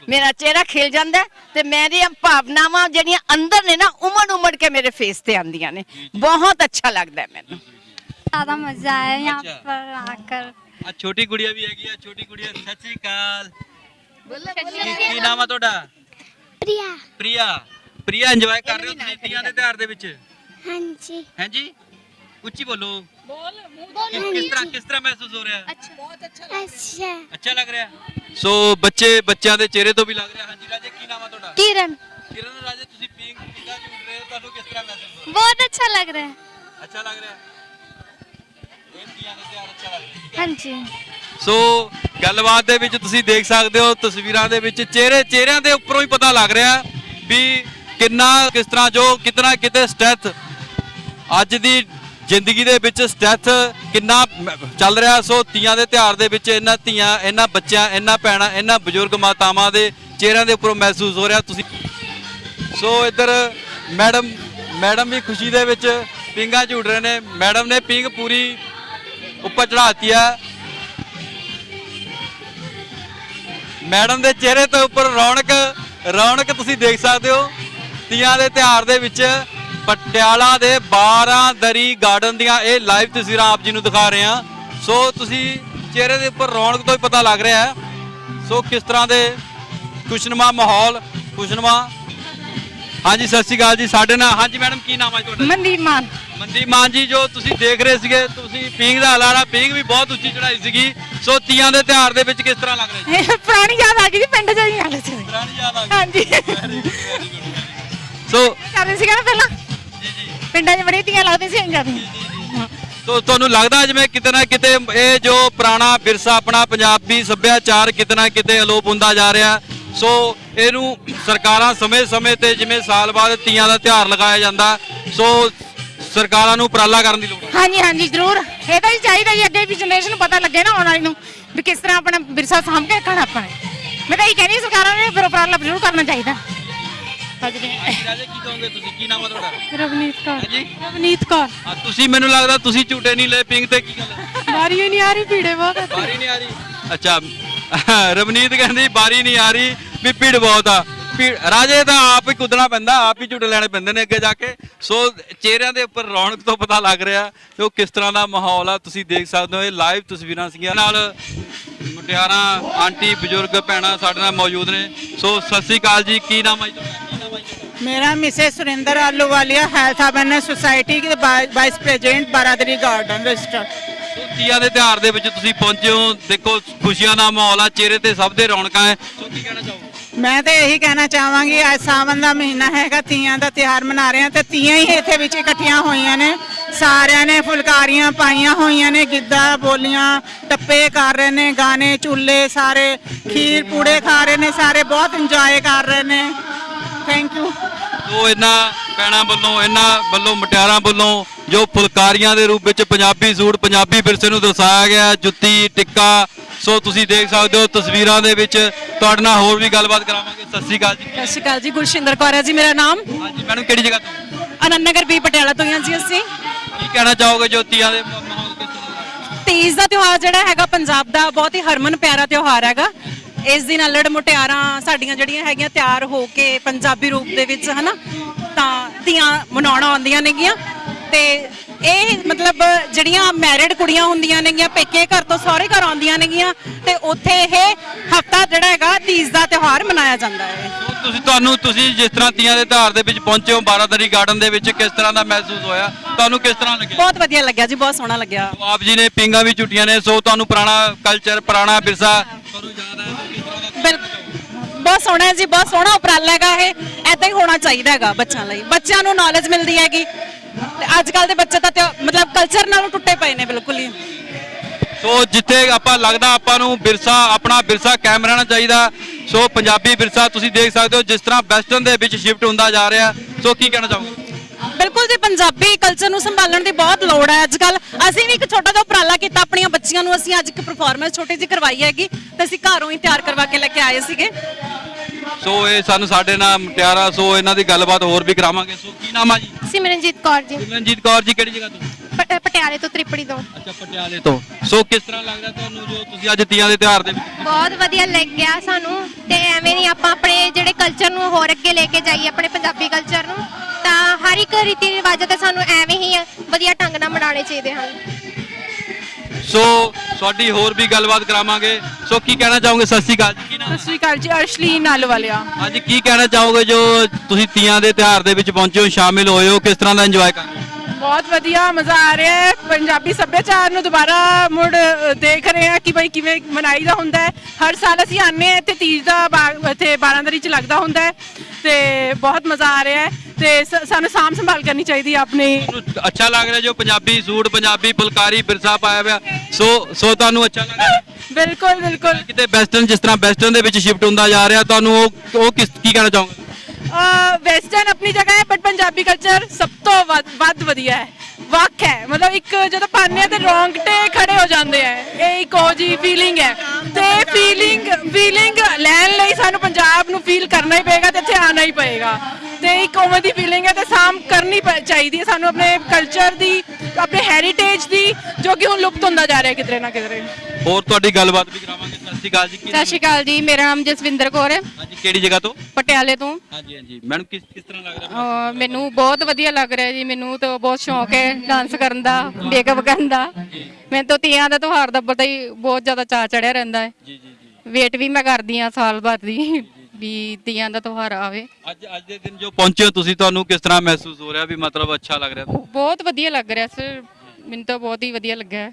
ਮੇਰਾ ਚਿਹਰਾ ਖਿਲ ਜਾਂਦਾ ਤੇ ਮੇਰੀਆਂ ਭਾਵਨਾਵਾਂ ਜਿਹੜੀਆਂ ਅੰਦਰ ਨੇ ਨਾ ਉਮੜ ਉਮੜ ਕੇ ਮੇਰੇ ਫੇਸ ਤੇ ਆਂਦੀਆਂ ਨੇ। ਬਹੁਤ ਅੱਛਾ ਲੱਗਦਾ ਮੈਨੂੰ। ਜ਼ਿਆਦਾ ਮਜ਼ਾ ਆਇਆ ਯਹਾਂ ਪਰ ਆਕਰ। ਆ ਛੋਟੀ ਗੁੜੀਆ ਵੀ ਹੈਗੀ ਛੋਟੀ ਗੁੜੀਆ ਸਤਿ ਸ੍ਰੀ ਕੀ ਨਾਮ ਆ ਤੁਹਾਡਾ? ਪ੍ਰਿਆ। ਪ੍ਰਿਆ। ਪ੍ਰਿਆ ਇੰਜੋਏ ਕਰ ਰਹੇ ਹੋ ਤੀਆਂ ਦੇ ਤਿਹਾਰ ਦੇ ਵਿੱਚ? ਹਾਂਜੀ। ਹਾਂਜੀ ਉੱਚੀ ਬੋਲੋ ਕਿਸ ਕਿਸ ਤਰ੍ਹਾਂ ਕਿਸ ਤਰ੍ਹਾਂ ਮਹਿਸੂਸ ਹੋ ਰਿਹਾ ਹੈ ਅੱਛਾ ਅੱਛਾ ਲੱਗ ਰਿਹਾ ਹੈ? ਸੋ ਬੱਚੇ ਬੱਚਿਆਂ ਦੇ ਚਿਹਰੇ ਤੋਂ ਵੀ ਲੱਗ ਰਿਹਾ ਹਾਂਜੀ ਰਾਜੇ ਕੀ ਨਾਮ ਆ ਤੁਹਾਡਾ किरण ਕਿਰਨ ਰਾਜੇ ਤੁਸੀਂ ਪੀਂਗ ਪੀਂਗਾ ਝੂਟ ਰਹੇ ਹੋ ਤੁਹਾਨੂੰ ਕਿਸ ਤਰ੍ਹਾਂ ਮਹਿਸੂਸ ਹੋ बहुत अच्छा लग रहा है ਰਿਹਾ ਅੱਛਾ ਲੱਗ ਰਿਹਾ ਹੈ? ਇਹ ਤੀਆਂ ਦੇ ਤਿਉਹਾਰ ਅੱਛਾ ਲੱਗ ਰਿਹਾ हाँ जी ਸੋ ਗੱਲਬਾਤ ਦੇ ਵਿੱਚ ਤੁਸੀਂ ਦੇਖ ਸਕਦੇ ਹੋ ਤਸਵੀਰਾਂ ਦੇ ਵਿੱਚ ਚਿਹਰੇ ਚਿਹਰਿਆਂ ਦੇ ਉੱਪਰੋਂ ਹੀ ਪਤਾ ਲੱਗ ਰਿਹਾ ਵੀ ਕਿੰਨਾ ਕਿਸ ਤਰ੍ਹਾਂ ਜੋ ਕਿਤਨਾ ਕਿਤੇ ਸਟ੍ਰੈਸ ਅੱਜ ਦੀ ਜ਼ਿੰਦਗੀ ਦੇ ਵਿੱਚ ਸਟ੍ਰੈਸ ਕਿੰਨਾ ਚੱਲ ਰਿਹਾ, ਸੋ ਤੀਆਂ ਦੇ ਤਿਉਹਾਰ ਦੇ ਵਿੱਚ ਇਹਨਾਂ ਧੀਆਂ, ਇਹਨਾਂ ਬੱਚਿਆਂ, ਇਹਨਾਂ ਭੈਣਾਂ, ਇਹਨਾਂ ਬਜ਼ੁਰਗ ਮਾਤਾਵਾਂ ਦੇ ਚਿਹਰਿਆਂ ਦੇ ਉੱਪਰੋਂ ਮਹਿਸੂਸ ਹੋ ਰਿਹਾ। ਤੁਸੀਂ ਸੋ ਇੱਧਰ ਮੈਡਮ ਮੈਡਮ ਵੀ ਖੁਸ਼ੀ ਦੇ ਵਿੱਚ ਪਿੰਗਾ ਝੂਟ ਰਹੇ ਨੇ। ਮੈਡਮ ਨੇ ਪਿੰਗ ਪੂਰੀ ਉੱਪਰ ਚੜਾਤੀ ਹੈ ਮੈਡਮ ਦੇ ਚਿਹਰੇ ਤੋਂ ਉੱਪਰ ਰੌਣਕ ਰੌਣਕ ਤੁਸੀਂ ਦੇਖ ਸਕਦੇ ਹੋ। ਤੀਆਂ ਦੇ ਤਿਉਹਾਰ ਦੇ ਵਿੱਚ ਪਟਿਆਲਾ ਦੇ 12 ਦਰੀ ਗਾਰਡਨ ਦੀਆਂ ਇਹ ਲਾਈਵ ਤਸਵੀਰਾਂ ਆਪ ਜੀ ਨੂੰ ਦਿਖਾ ਰਹੇ ਹਾਂ। ਸੋ ਤੁਸੀਂ ਚਿਹਰੇ ਦੇ ਉੱਪਰ ਰੌਣਕ ਤੋਂ ਹੀ ਪਤਾ ਲੱਗ ਰਿਹਾ ਹੈ। ਸੋ ਕਿਸ ਤਰ੍ਹਾਂ ਦੇ ਖੁਸ਼ਨੁਮਾ ਮਾਹੌਲ ਖੁਸ਼ਨੁਮਾ। ਹਾਂਜੀ ਸਤਿ ਸ਼੍ਰੀ ਅਕਾਲ ਜੀ ਸਾਡੇ ਨਾਲ। ਹਾਂਜੀ ਮੈਡਮ ਕੀ ਨਾਮ ਹੈ ਤੁਹਾਡਾ? ਮਨਦੀਪ ਮਾਨ। ਮਨਦੀਪ ਮਾਨ ਜੀ ਜੋ ਤੁਸੀਂ ਦੇਖ ਰਹੇ ਸੀਗੇ ਤੁਸੀਂ ਪੀਂਗ ਦਾ ਹਲਾਰਾ ਪੀਂਗ ਵੀ ਬਹੁਤ ਉੱਚੀ ਚੜਾਈ ਸੀਗੀ। ਸੋ ਤੀਆਂ ਦੇ ਤਿਉਹਾਰ ਦੇ ਵਿੱਚ ਕਿਸ ਤਰ੍ਹਾਂ ਲੱਗ ਰਿਹਾ ਜੀ? ਪੁਰਾਣੀ ਯਾਦ ਆ ਗਈ ਜੀ ਪਿੰਡ ਚ ਹੀ ਸੀ ਪੁਰਾਣੀ ਯਾਦ ਆ ਹਾਂਜੀ। ਸੋ ਕਰਦੇ ਸੀਗਾ ਨਾ ਪਹਿਲਾਂ? ਪਿੰਡਾਂ 'ਚ ਬੜੀ ਧੀਆਂ ਲੱਗਦੀਆਂ ਸੀ ਇੰਜਾਂ ਦੀ ਤੋ ਤੁਹਾਨੂੰ ਲੱਗਦਾ ਜਿਵੇਂ ਕਿਤੇ ਨਾ ਕਿਤੇ ਇਹ ਜੋ ਪੁਰਾਣਾ ਵਿਰਸਾ ਆਪਣਾ ਪੰਜਾਬੀ ਸੱਭਿਆਚਾਰ ਕਿਤੇ ਨਾ ਕਿਤੇ ਅਲੋਪ ਹੁੰਦਾ ਜਾ ਰਿਹਾ। ਸੋ ਇਹਨੂੰ ਸਰਕਾਰਾਂ ਸਮੇਂ-ਸਮੇਂ ਤੇ ਜਿਵੇਂ ਸਾਲ ਬਾਅਦ ਤੀਆਂ ਦਾ ਤਿਉਹਾਰ ਲਗਾਇਆ ਜਾਂਦਾ ਸੋ ਸਰਕਾਰਾਂ ਨੂੰ ਉਪਰਾਲਾ ਕਰਨ ਦੀ ਲੋੜ ਹੈ। ਹਾਂਜੀ ਹਾਂਜੀ ਜ਼ਰੂਰ। ਇਹ ਤਾਂ ਹੀ ਚਾਹੀਦਾ ਜੀ ਅੱਗੇ ਵੀ ਜਨਰੇਸ਼ਨ ਨੂੰ ਪਤਾ ਲੱਗੇ ਨਾ ਆਉਣ ਵਾਲੀ ਨੂੰ ਵੀ ਕਿਸ ਤਰ੍ਹਾਂ ਆਪਣਾ ਵਿਰਸਾ ਸਾਂਭ ਕੇ ਰੱਖਣਾ ਆਪਾਂ ਨੇ। ਮੈਂ ਤਾਂ ਇਹ ਕਹਿੰਦੀ ਸਰਕਾਰਾਂ ਨੇ ਫਿਰ ਉਪਰਾਲਾ ਜ਼ਰੂਰ ਕਰਨਾ ਚਾਹੀਦਾ। ਰਾਜੇ ਕੀ ਕਹੋਗੇ ਤੁਸੀਂ? ਕੀ ਨਾਮ ਹੈ ਤੁਹਾਡਾ? ਰਵਨੀਤ ਕੌਰ। ਹਾਂਜੀ? ਰਵਨੀਤ ਕੌਰ। ਆ, ਤੁਸੀਂ ਮੈਨੂੰ ਲੱਗਦਾ ਤੁਸੀਂ ਝੂਟੇ ਨਹੀਂ ਲਏ ਪਿੰਗ ਤੇ ਕੀ ਗੱਲ ਹੈ ਵਾਰੀ ਹੀ ਨਹੀਂ ਆ ਰਹੀ ਭੀੜੇ ਬਹੁਤ ਆ। ਬਾਰੀ ਨਹੀਂ ਆ ਰਹੀ। ਅੱਛਾ ਰਵਨੀਤ ਕਹਿੰਦੀ ਬਾਰੀ ਨਹੀਂ ਆ ਰਹੀ ਵੀ ਭੀੜ ਬਹੁਤ ਆ। ਭੀੜ ਰਾਜੇ ਤਾਂ ਆਪ ਹੀ ਕੁੱਦਣਾ ਪੈਂਦਾ ਆਪ ਹੀ ਝੂਟੇ ਲੈਣੇ ਪੈਂਦੇ ਨੇ ਅੱਗੇ ਜਾ ਕੇ। ਸੋ ਚਿਹਰਿਆਂ ਦੇ ਉੱਪਰ ਰੌਣਕ ਤੋਂ ਪਤਾ ਲੱਗ ਰਿਹਾ ਕਿ ਉਹ ਕਿਸ ਤਰ੍ਹਾਂ ਦਾ ਮਾਹੌਲ ਆ। ਤੁਸੀਂ ਦੇਖ ਸਕਦੇ ਹੋ ਇਹ ਲਾਈਵ ਤਸਵੀਰਾਂ ਸੀਗੀਆਂ ਨਾਲ। ਮੁਟਿਆਰਾਂ ਆਂਟੀ ਬਜ਼ੁਰਗ ਭੈਣਾਂ ਸਾਡੇ ਨਾਲ ਮੌਜੂਦ ਨੇ। ਸੋ ਸਤਿ ਸ੍ਰੀ ਅਕਾਲ ਜੀ ਕੀ ਨਾਮ ਹੈ ਜੀ ਤੁਹਾਡਾ? ਮੇਰਾ Mrs Surinder Ahluwalia health awareness society ਦੇ vice president Baradari garden register. So Teeyan ਦੇ ਤਿਉਹਾਰ ਦੇ ਵਿੱਚ ਤੁਸੀਂ ਪਹੁੰਚੇ ਹੋ ਦੇਖੋ ਖੁਸ਼ੀਆਂ ਦਾ ਮਾਹੌਲ ਆ ਚਿਹਰੇ ਤੇ ਸਭ ਦੇ ਰੌਣਕਾਂ ਹੈ ਸੋ ਕੀ ਕਹਿਣਾ ਚਾਹੋਗੇ? ਮੈਂ ਤੇ ਇਹੀ ਕਹਿਣਾ ਚਾਹਾਂਗੀ ਅੱਜ ਸਾਵਨ ਦਾ ਮਹੀਨਾ ਹੈਗਾ ਤੀਆਂ ਦਾ ਤਿਉਹਾਰ ਮਨਾ ਰਹੇ ਹਾਂ ਤੇ ਤੀਆਂ ਹੀ ਇੱਥੇ ਵਿੱਚ ਇਕੱਠੀਆਂ ਹੋਈਆਂ ਨੇ। ਸਾਰਿਆਂ ਨੇ ਫੁਲਕਾਰੀਆਂ ਪਾਈਆਂ ਹੋਈਆਂ ਨੇ ਗਿੱਧਾ ਬੋਲੀਆਂ ਟੱਪੇ ਕਰ ਰਹੇ ਨੇ ਗਾਣੇ ਚੁੱਲੇ ਸਾਰੇ ਖੀਰ ਪੂੜੇ ਖਾ ਰਹੇ ਨੇ ਸਾਰੇ ਬਹੁਤ ਇੰਜੋਏ ਕਰ ਰਹੇ ਨੇ। ਥੈਂਕ ਯੂ ਸੋ ਇਹਨਾਂ ਪੈਣਾ ਵੱਲੋਂ ਇਹਨਾਂ ਵੱਲੋਂ ਮਟਿਆਰਾਂ ਵੱਲੋਂ ਜੋ ਫੁਲਕਾਰੀਆਂ ਦੇ ਰੂਪ ਵਿੱਚ ਪੰਜਾਬੀ ਸੂਟ ਪੰਜਾਬੀ ਵਿਰਸੇ ਨੂੰ ਦਰਸਾਇਆ ਗਿਆ ਜੁੱਤੀ ਟਿੱਕਾ ਸੋ ਤੁਸੀਂ ਦੇਖ ਸਕਦੇ ਹੋ ਤਸਵੀਰਾਂ ਦੇ ਵਿੱਚ ਤੁਹਾਡੇ ਨਾਲ ਹੋਰ ਵੀ ਗੱਲਬਾਤ ਕਰਾਵਾਂਗੇ। ਸਤਿ ਸ਼੍ਰੀ ਅਕਾਲ ਜੀ। ਸਤਿ ਸ਼੍ਰੀ ਅਕਾਲ ਜੀ ਗੁਰਸ਼ਿੰਦਰ ਕੌਰ ਹੈ ਜੀ ਮੇਰਾ ਨਾਮ। ਹਾਂਜੀ ਮੈਡਮ ਕਿਹੜੀ ਜਗ੍ਹਾ ਤੋਂ? ਆਨੰਦ ਨਗਰ ਵੀ ਪਟਿਆਲਾ ਤੋਂ ਹੀ ਜੀ ਅਸੀਂ। ਕੀ ਕਹਿਣਾ ਚਾਹੋਗੇ ਜੋ ਤੀਆਂ ਦੇ ਮਾਹੌਲ ਕਿਸ ਤਰ੍ਹਾਂ ਦਾ? ਤੀਜ ਦਾ ਤਿਉਹਾਰ ਜਿਹੜਾ ਹੈਗਾ ਪੰਜਾਬ ਦਾ ਬਹੁਤ ਹੀ ਹਰਮਨ ਪਿਆਰਾ ਤਿਉਹਾਰ ਹੈਗਾ। ਇਸ ਦਿਨ ਅਲੜ ਮੁਟਿਆਰਾਂ ਸਾਡੀਆਂ ਜਿਹੜੀਆਂ ਹੈਗੀਆਂ ਤਿਆਰ ਹੋ ਕੇ ਪੰਜਾਬੀ ਰੂਪ ਦੇ ਵਿੱਚ ਹਨਾ ਤਾਂ ਤੀਆਂ ਮਨਾਉਣ ਆਉਂਦੀਆਂ ਨੇਗੀਆਂ। ਤੇ ਇਹ ਮਤਲਬ ਜਿਹੜੀਆਂ ਮੈਰਿਡ ਕੁੜੀਆਂ ਹੁੰਦੀਆਂ ਨੇਗੀਆਂ ਪੇਕੇ ਘਰ ਤੋਂ ਸਹੁਰੇ ਘਰ ਆਉਂਦੀਆਂ ਨੇਗੀਆਂ ਤੇ ਉੱਥੇ ਇਹ ਹਫਤਾ ਜਿਹੜਾ ਹੈਗਾ ਤੀਜ ਦਾ ਤਿਉਹਾਰ ਮਨਾਇਆ ਜਾਂਦਾ ਹੈ। ਤੁਸੀਂ ਤੁਹਾਨੂੰ ਤੁਸੀਂ ਜਿਸ ਤਰ੍ਹਾਂ ਤੀਆਂ ਦੇ ਤਿਉਹਾਰ ਦੇ ਵਿੱਚ ਪਹੁੰਚੇ ਹੋ ਬਾਰਾਦਰੀ ਗਾਰਡਨ ਦੇ ਵਿੱਚ ਕਿਸ ਤਰ੍ਹਾਂ ਦਾ ਮਹਿਸੂਸ ਹੋਇਆ? ਤੁਹਾਨੂੰ ਕਿਸ ਤਰ੍ਹਾਂ ਲੱਗਿਆ? ਬਹੁਤ ਵਧੀਆ ਲੱਗਿਆ ਜੀ ਬਹੁਤ ਸੋਹਣਾ ਲੱਗਿਆ। ਆਪ ਜੀ ਨੇ ਪਿੰਗਾ ਵੀ ਝੁੱਟੀਆਂ ਨੇ ਸੋ ਤੁਹਾਨੂੰ ਪੁਰਾਣਾ ਕਲਚਰ ਪੁਰਾਣਾ ਵਿਰਸਾ ਬਿਲ ਬਹੁਤ ਸੋਹਣਾ ਹੈ ਜੀ, ਬਹੁਤ ਸੋਹਣਾ ਉਪਰਾਲਾ ਹੈਗਾ ਇਹ। ਐਦਾਂ ਹੀ ਹੋਣਾ ਚਾਹੀਦਾ ਹੈਗਾ ਬੱਚਿਆਂ ਲਈ। ਬੱਚਿਆਂ ਨੂੰ ਨੌਲੇਜ ਮਿਲਦੀ ਹੈਗੀ। ਤੇ ਅੱਜ ਕੱਲ ਦੇ ਬੱਚੇ ਤਾਂ ਤਿਉ- ਮਤਲਬ ਕਲਚਰ ਨਾਲੋਂ ਟੁੱਟੇ ਪਏ ਨੇ ਬਿਲਕੁਲ ਹੀ। ਸੋ ਜਿੱਥੇ ਆਪਾਂ ਲੱਗਦਾ ਆਪਾਂ ਨੂੰ ਵਿਰਸਾ, ਆਪਣਾ ਵਿਰਸਾ ਕਾਇਮ ਰਹਿਣਾ ਚਾਹੀਦਾ। ਸੋ ਪੰਜਾਬੀ ਵਿਰਸਾ ਤੁਸੀਂ ਦੇਖ ਸਕਦੇ ਹੋ ਜਿਸ ਤਰ੍ਹਾਂ ਵੈਸਟਰਨ ਦੇ ਵਿੱਚ ਸ਼ਿਫਟ ਹੁੰਦਾ ਜਾ ਰਿਹਾ। ਸੋ ਕੀ ਕਹਿਣਾ ਚਾਹੋਗੇ? ਬਿਲਕੁਲ ਜੀ ਪੰਜਾਬੀ ਕਲਚਰ ਨੂੰ ਸੰਭਾਲਣ ਦੀ ਬਹੁਤ ਲੋੜ ਹੈ ਅੱਜ ਕੱਲ ਅਸੀਂ ਵੀ ਇੱਕ ਛੋਟਾ ਜਿਹਾ ਉਪਰਾਲਾ ਕੀਤਾ ਆਪਣੀਆਂ ਬੱਚੀਆਂ ਨੂੰ ਅਸੀਂ ਅੱਜ ਇੱਕ ਪਰਫਾਰਮੈਂਸ ਛੋਟੀ ਜਿਹੀ ਕਰਵਾਈ ਹੈਗੀ ਤੇ ਅਸੀਂ ਘਰੋਂ ਹੀ ਤਿਆਰ ਕਰਵਾ ਕੇ ਲੈ ਕੇ ਆਏ ਸੀਗੇ। ਸੋ ਇਹ ਸਾਨੂੰ ਸਾਡੇ ਨਾਲ ਮੁਟਿਆਰਾ ਸੋ ਇਹਨਾਂ ਦੀ ਗੱਲਬਾਤ ਹੋਰ ਵੀ ਕਰਾਵਾਂਗੇ। ਸੋ ਕੀ ਨਾਮ ਆ ਜੀ? ਸਿਮਰਨਜੀਤ ਕੌਰ ਜੀ। ਸਿਮਰਨਜੀਤ ਕੌਰ ਜੀ ਕਿਹੜੀ ਜਗ੍ਹਾ ਤੋਂ? ਪ- ਪਟਿਆਲੇ ਤੋਂ ਤ੍ਰਿਪੜੀ ਤੋਂ। ਅੱਛਾ ਪਟਿਆਲੇ ਤੋਂ। ਸੋ ਕਿਸ ਤਰ੍ਹਾਂ ਲੱਗਦਾ ਤੁਹਾਨੂੰ ਜੋ ਤੁਸੀਂ ਅੱਜ ਤੀਆਂ ਦੇ ਤਿਉਹਾਰ ਦੇ ਵਿੱਚ? ਬਹੁਤ ਵਧੀਆ ਲੱਗਿਆ ਸਾਨੂੰ ਤੇ ਐਵੇਂ ਨਹੀਂ ਆਪਾਂ ਆਪਣੇ ਜਿਹੜੇ ਕਲਚਰ ਨੂੰ ਹੋਰ ਅੱਗੇ ਲੈ ਕੇ ਜਾਈਏ ਆਪਣੇ ਪੰਜਾਬੀ ਕਲਚਰ ਨੂੰ ਤਾਂ ਹਰ ਇੱਕ ਰੀਤੀ ਰਿਵਾਜ ਤੇ ਸਾਨੂੰ ਐਵੇਂ ਹੀ ਵਧੀਆ ਢੰਗ ਨਾਲ ਮਨਾਉਣੇ ਚਾਹੀਦੇ ਹਨ। ਸੋ ਤੁਹਾਡੀ ਹੋਰ ਵੀ ਗੱਲਬਾਤ ਕਰਾਵਾਂਗੇ। ਸੋ ਕੀ ਕਹਿਣਾ ਚਾਹੋਗੇ? ਸਤਿ ਸ਼੍ਰੀ ਅਕਾਲ ਜੀ ਕੀ ਨਾਮ? ਸਤਿ ਸ਼੍ਰੀ ਅਕਾਲ ਜੀ ਅਰਸ਼ਲੀਨ ਨਾਲਵਾਲਿਆ ਅੱਜ ਕੀ ਕਹਿਣਾ ਚਾਹੋਗੇ ਜੋ ਤੁਸੀਂ ਤੀਆਂ ਦੇ ਤਿਉਹਾਰ ਦੇ ਵਿੱਚ ਪਹੁੰਚੇ ਹੋ ਸ਼ਾਮਿਲ ਹੋਏ ਹੋ ਕਿਸ ਤਰ੍ਹਾਂ ਦਾ ਇੰਜੋਏ ਕਰ ਰਹੇ ਹੋ? ਬਹੁਤ ਵਧੀਆ ਮਜ਼ਾ ਆ ਰਿਹਾ ਹੈ। ਪੰਜਾਬੀ ਸੱਭਿਆਚਾਰ ਨੂੰ ਦੁਬਾਰਾ ਮੁੜ ਦੇਖ ਰਹੇ ਹਾਂ ਕਿ ਬਈ ਕਿਵੇਂ ਮਨਾਈਦਾ ਹੁੰਦਾ ਹੈ। ਹਰ ਸਾਲ ਅਸੀਂ ਆਨੇ ਹਾਂ ਇੱਥੇ ਤੀਜ ਦਾ ਇੱਥੇ ਬਾਰਾਂਦਰੀ ਚ ਲੱਗਦਾ ਹੁੰਦਾ ਹੈ ਤੇ ਬਹੁਤ ਮਜ਼ਾ ਆ ਰਿਹਾ ਹੈ। ਤੇ ਸ- ਸਾਨੂੰ ਸਾਂਭ ਸੰਭਾਲ ਕਰਨੀ ਚਾਹੀਦੀ ਹੈ ਆਪਣੀ। ਅੱਛਾ ਲੱਗ ਰਿਹਾ ਜੋ ਪੰਜਾਬੀ ਸੂਟ ਪੰਜਾਬੀ ਫੁਲਕਾਰੀ ਬਿਰਸਾ ਪਾਇਆ ਹੋਇਆ। ਸੋ ਸੋ ਤੁਹਾਨੂੰ ਅੱਛਾ ਲੱਗ ਰਿਹਾ? ਬਿਲਕੁਲ ਬਿਲਕੁਲ। ਕਿਤੇ ਵੈਸਟਰਨ ਜਿਸ ਤਰ੍ਹਾਂ ਵੈਸਟਰਨ ਦੇ ਵਿੱਚ ਸ਼ਿਫਟ ਹੁੰਦਾ ਜਾ ਰਿਹਾ ਤੁਹਾਨੂੰ ਉਹ ਉਹ ਕਿਸ ਕੀ ਕਹਿਣਾ ਚਾਹੋਗੇ? ਵੈਸਟਰਨ ਆਪਣੀ ਜਗ੍ਹਾ ਹੈ ਬਟ ਪੰਜਾਬੀ ਕਲਚਰ ਸਭ ਤੋਂ ਵੱਧ ਵੱਧ ਵਧੀਆ ਹੈ। ਵੱਖ ਹੈ। ਮਤਲਬ ਇੱਕ ਜਦੋਂ ਆ ਤੇ ਰੌਂਗਟੇ ਖੜੇ ਹੋ ਜਾਂਦੇ ਆ। ਇਹ ਇੱਕ ਉਹ ਜੀ ਫੀਲਿੰਗ ਹੈ। ਤੇ ਫੀਲਿੰਗ ਫੀਲਿੰਗ ਲੈਣ ਲਈ ਸਾਨੂੰ ਪੰਜਾਬ ਨੂੰ ਫੀਲ ਕਰਨਾ ਹੀ ਪਏਗਾ ਤੇ ਇੱਥੇ ਆਉਣਾ ਹੀ ਪਏਗਾ। ਤੇ ਇੱਕ ਉਵੇਂ ਦੀ ਫੀਲਿੰਗ ਹੈ ਤੇ ਸਾਮ ਕਰਨੀ ਪ- ਚਾਹੀਦੀ ਹੈ ਸਾਨੂੰ ਆਪਣੇ ਕਲਚਰ ਦੀ ਆਪਣੇ ਹੈਰੀਟੇਜ ਦੀ ਜੋ ਕਿ ਹੁਣ ਲੁਪਤ ਹੁੰਦਾ ਜਾ ਰਿਹਾ ਕਿਧਰੇ ਨਾ ਕਿਧਰੇ। ਹੋਰ ਤੁਹਾਡੀ ਗੱਲਬਾਤ ਵੀ ਕਰਾਵਾਂਗੇ। ਸਤਿ ਸ਼੍ਰੀ ਅਕਾਲ ਜੀ। ਕੀ ਸਤਿ ਸ਼੍ਰੀ ਅਕਾਲ ਜੀ। ਮੇਰਾ ਨਾਮ ਜਸਵਿੰਦਰ ਕੌਰ ਹੈ। ਹਾਂਜੀ ਕਿਹੜੀ ਜਗ੍ਹਾ ਤੋਂ? ਪਟਿਆਲੇ ਤੋਂ। ਹਾਂਜੀ ਹਾਂਜੀ। ਮੈਡਮ ਕਿਸ ਕਿਸ ਤਰ੍ਹਾਂ ਲੱਗ ਰਿਹਾ ਅਹ ਮੈਨੂੰ ਬਹੁਤ ਵਧੀਆ ਲੱਗ ਰਿਹਾ ਜੀ। ਮੈਨੂੰ ਤਾਂ ਬਹੁਤ ਸ਼ੌਂਕ ਹੈ ਡਾਂਸ ਕਰਨ ਦਾ ਮੇਕਅਪ ਕਰਨ ਦਾ। ਮੈਨੂੰ ਤਾਂ ਤੀਆਂ ਦਾ ਤਿਉਹਾਰ ਦਾ ਪਤਾ ਹੀ ਬਹੁਤ ਜ਼ਿਆਦਾ ਚਾਅ ਚੜਿਆ ਰਹਿੰਦਾ ਹੈ। ਜੀ ਜੀ ਵੇਟ ਵੀ ਮੈਂ ਕਰਦੀ ਆ ਸਾਲ ਬਾਅਦ ਦੀ ਵੀ ਤੀਆਂ ਦਾ ਤਿਉਹਾਰ ਆਵੇ। ਅੱਜ ਅੱਜ ਦੇ ਦਿਨ ਜੋ ਪਹੁੰਚੇ ਹੋ ਤੁਸੀਂ ਤੁਹਾਨੂੰ ਕਿਸ ਤਰ੍ਹਾਂ ਮਹਿਸੂਸ ਹੋ ਰਿਹਾ ਵੀ ਮਤਲਬ ਅੱਛਾ ਲੱਗ ਰਿਹਾ? ਬਹੁਤ ਵਧੀਆ ਲੱਗ ਰਿਹਾ ਸਰ। ਮੈਨੂੰ ਤਾਂ ਬਹੁਤ ਹੀ ਵਧੀਆ ਲੱਗਾ ਹੈ।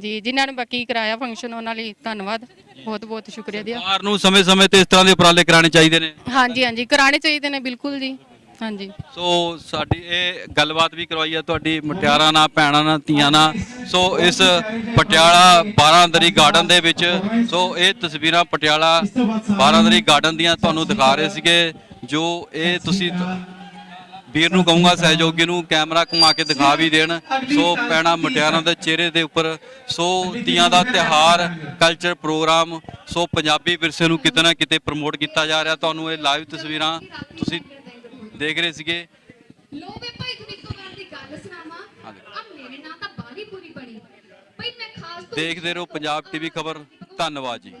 ਜੀ ਜਿਨ੍ਹਾਂ ਨੇ ਬਾਕੀ ਕਰਾਇਆ ਫੰਕਸ਼ਨ ਉਹਨਾਂ ਲਈ ਧੰਨਵਾਦ। ਬਹੁਤ ਬਹੁਤ ਸ਼ੁਕਰੀਆ ਦਿਆ ਸਰਕਾਰ ਨੂੰ ਸਮੇਂ-ਸਮੇਂ ਤੇ ਇਸ ਤਰ੍ਹਾਂ ਦੇ ਉਪਰਾਲੇ ਕਰਾਣੇ ਚਾਹੀਦੇ ਨੇ? ਹਾਂਜੀ ਹਾਂਜੀ ਕਰਾਣੇ ਚਾਹੀਦੇ ਨੇ ਬਿਲਕੁਲ ਜੀ। ਹਾਂਜੀ। ਸੋ ਸਾਡੀ ਇਹ ਗੱਲਬਾਤ ਵੀ ਕਰਵਾਈ ਆ ਤੁਹਾਡੀ ਮੁਟਿਆਰਾਂ ਨਾਲ ਭੈਣਾਂ ਨਾਲ ਧੀਆਂ ਨਾਲ। ਸੋ ਇਸ ਪਟਿਆਲਾ ਬਾਰਾਂਦਰੀ ਗਾਰਡਨ ਦੇ ਵਿੱਚ ਸੋ ਇਹ ਤਸਵੀਰਾਂ ਪਟਿਆਲਾ ਬਾਰਾਂਦਰੀ ਗਾਰਡਨ ਦੀਆਂ ਤੁਹਾਨੂੰ ਦਿਖਾ ਰਹੇ ਸੀਗੇ ਜੋ ਇਹ ਤੁਸੀਂ ਵੀਰ ਨੂੰ ਕਹੂੰਗਾ ਸਹਿਯੋਗੀ ਨੂੰ ਕੈਮਰਾ ਘੁਮਾ ਕੇ ਦਿਖਾ ਵੀ ਦੇਣ। ਸੋ ਪੈਣਾ ਮੁਟਿਆਰਾਂ ਦੇ ਚਿਹਰੇ ਦੇ ਉੱਪਰ। ਸੋ ਤੀਆਂ ਦਾ ਤਿਹਾਰ ਕਲਚਰ ਪ੍ਰੋਗਰਾਮ ਸੋ ਪੰਜਾਬੀ ਵਿਰਸੇ ਨੂੰ ਕਿਤੇ ਨਾ ਕਿਤੇ ਪ੍ਰਮੋਟ ਕੀਤਾ ਜਾ ਰਿਹਾ। ਤੁਹਾਨੂੰ ਇਹ ਲਾਈਵ ਤਸਵੀਰਾਂ ਤੁਸੀਂ ਦੇਖ ਰਹੇ ਸੀਗੇ। ਲੋਵੇ ਭਾਈ ਤੁਹਾਨੂੰ ਇੱਕ ਵਾਰ ਦੀ ਗੱਲ ਸੁਣਾਵਾਂ। ਆ ਮੇਰੇ ਨਾਲ ਤਾਂ ਬਾਲੀ ਪੂਰੀ ਬਣੀ। ਭਾਈ ਮੈਂ ਖਾਸ ਤੋਂ ਦੇਖਦੇ ਰਹੋ ਪੰਜਾਬ ਟੀਵੀ ਖਬਰ। ਧੰਨਵਾਦ ਜੀ।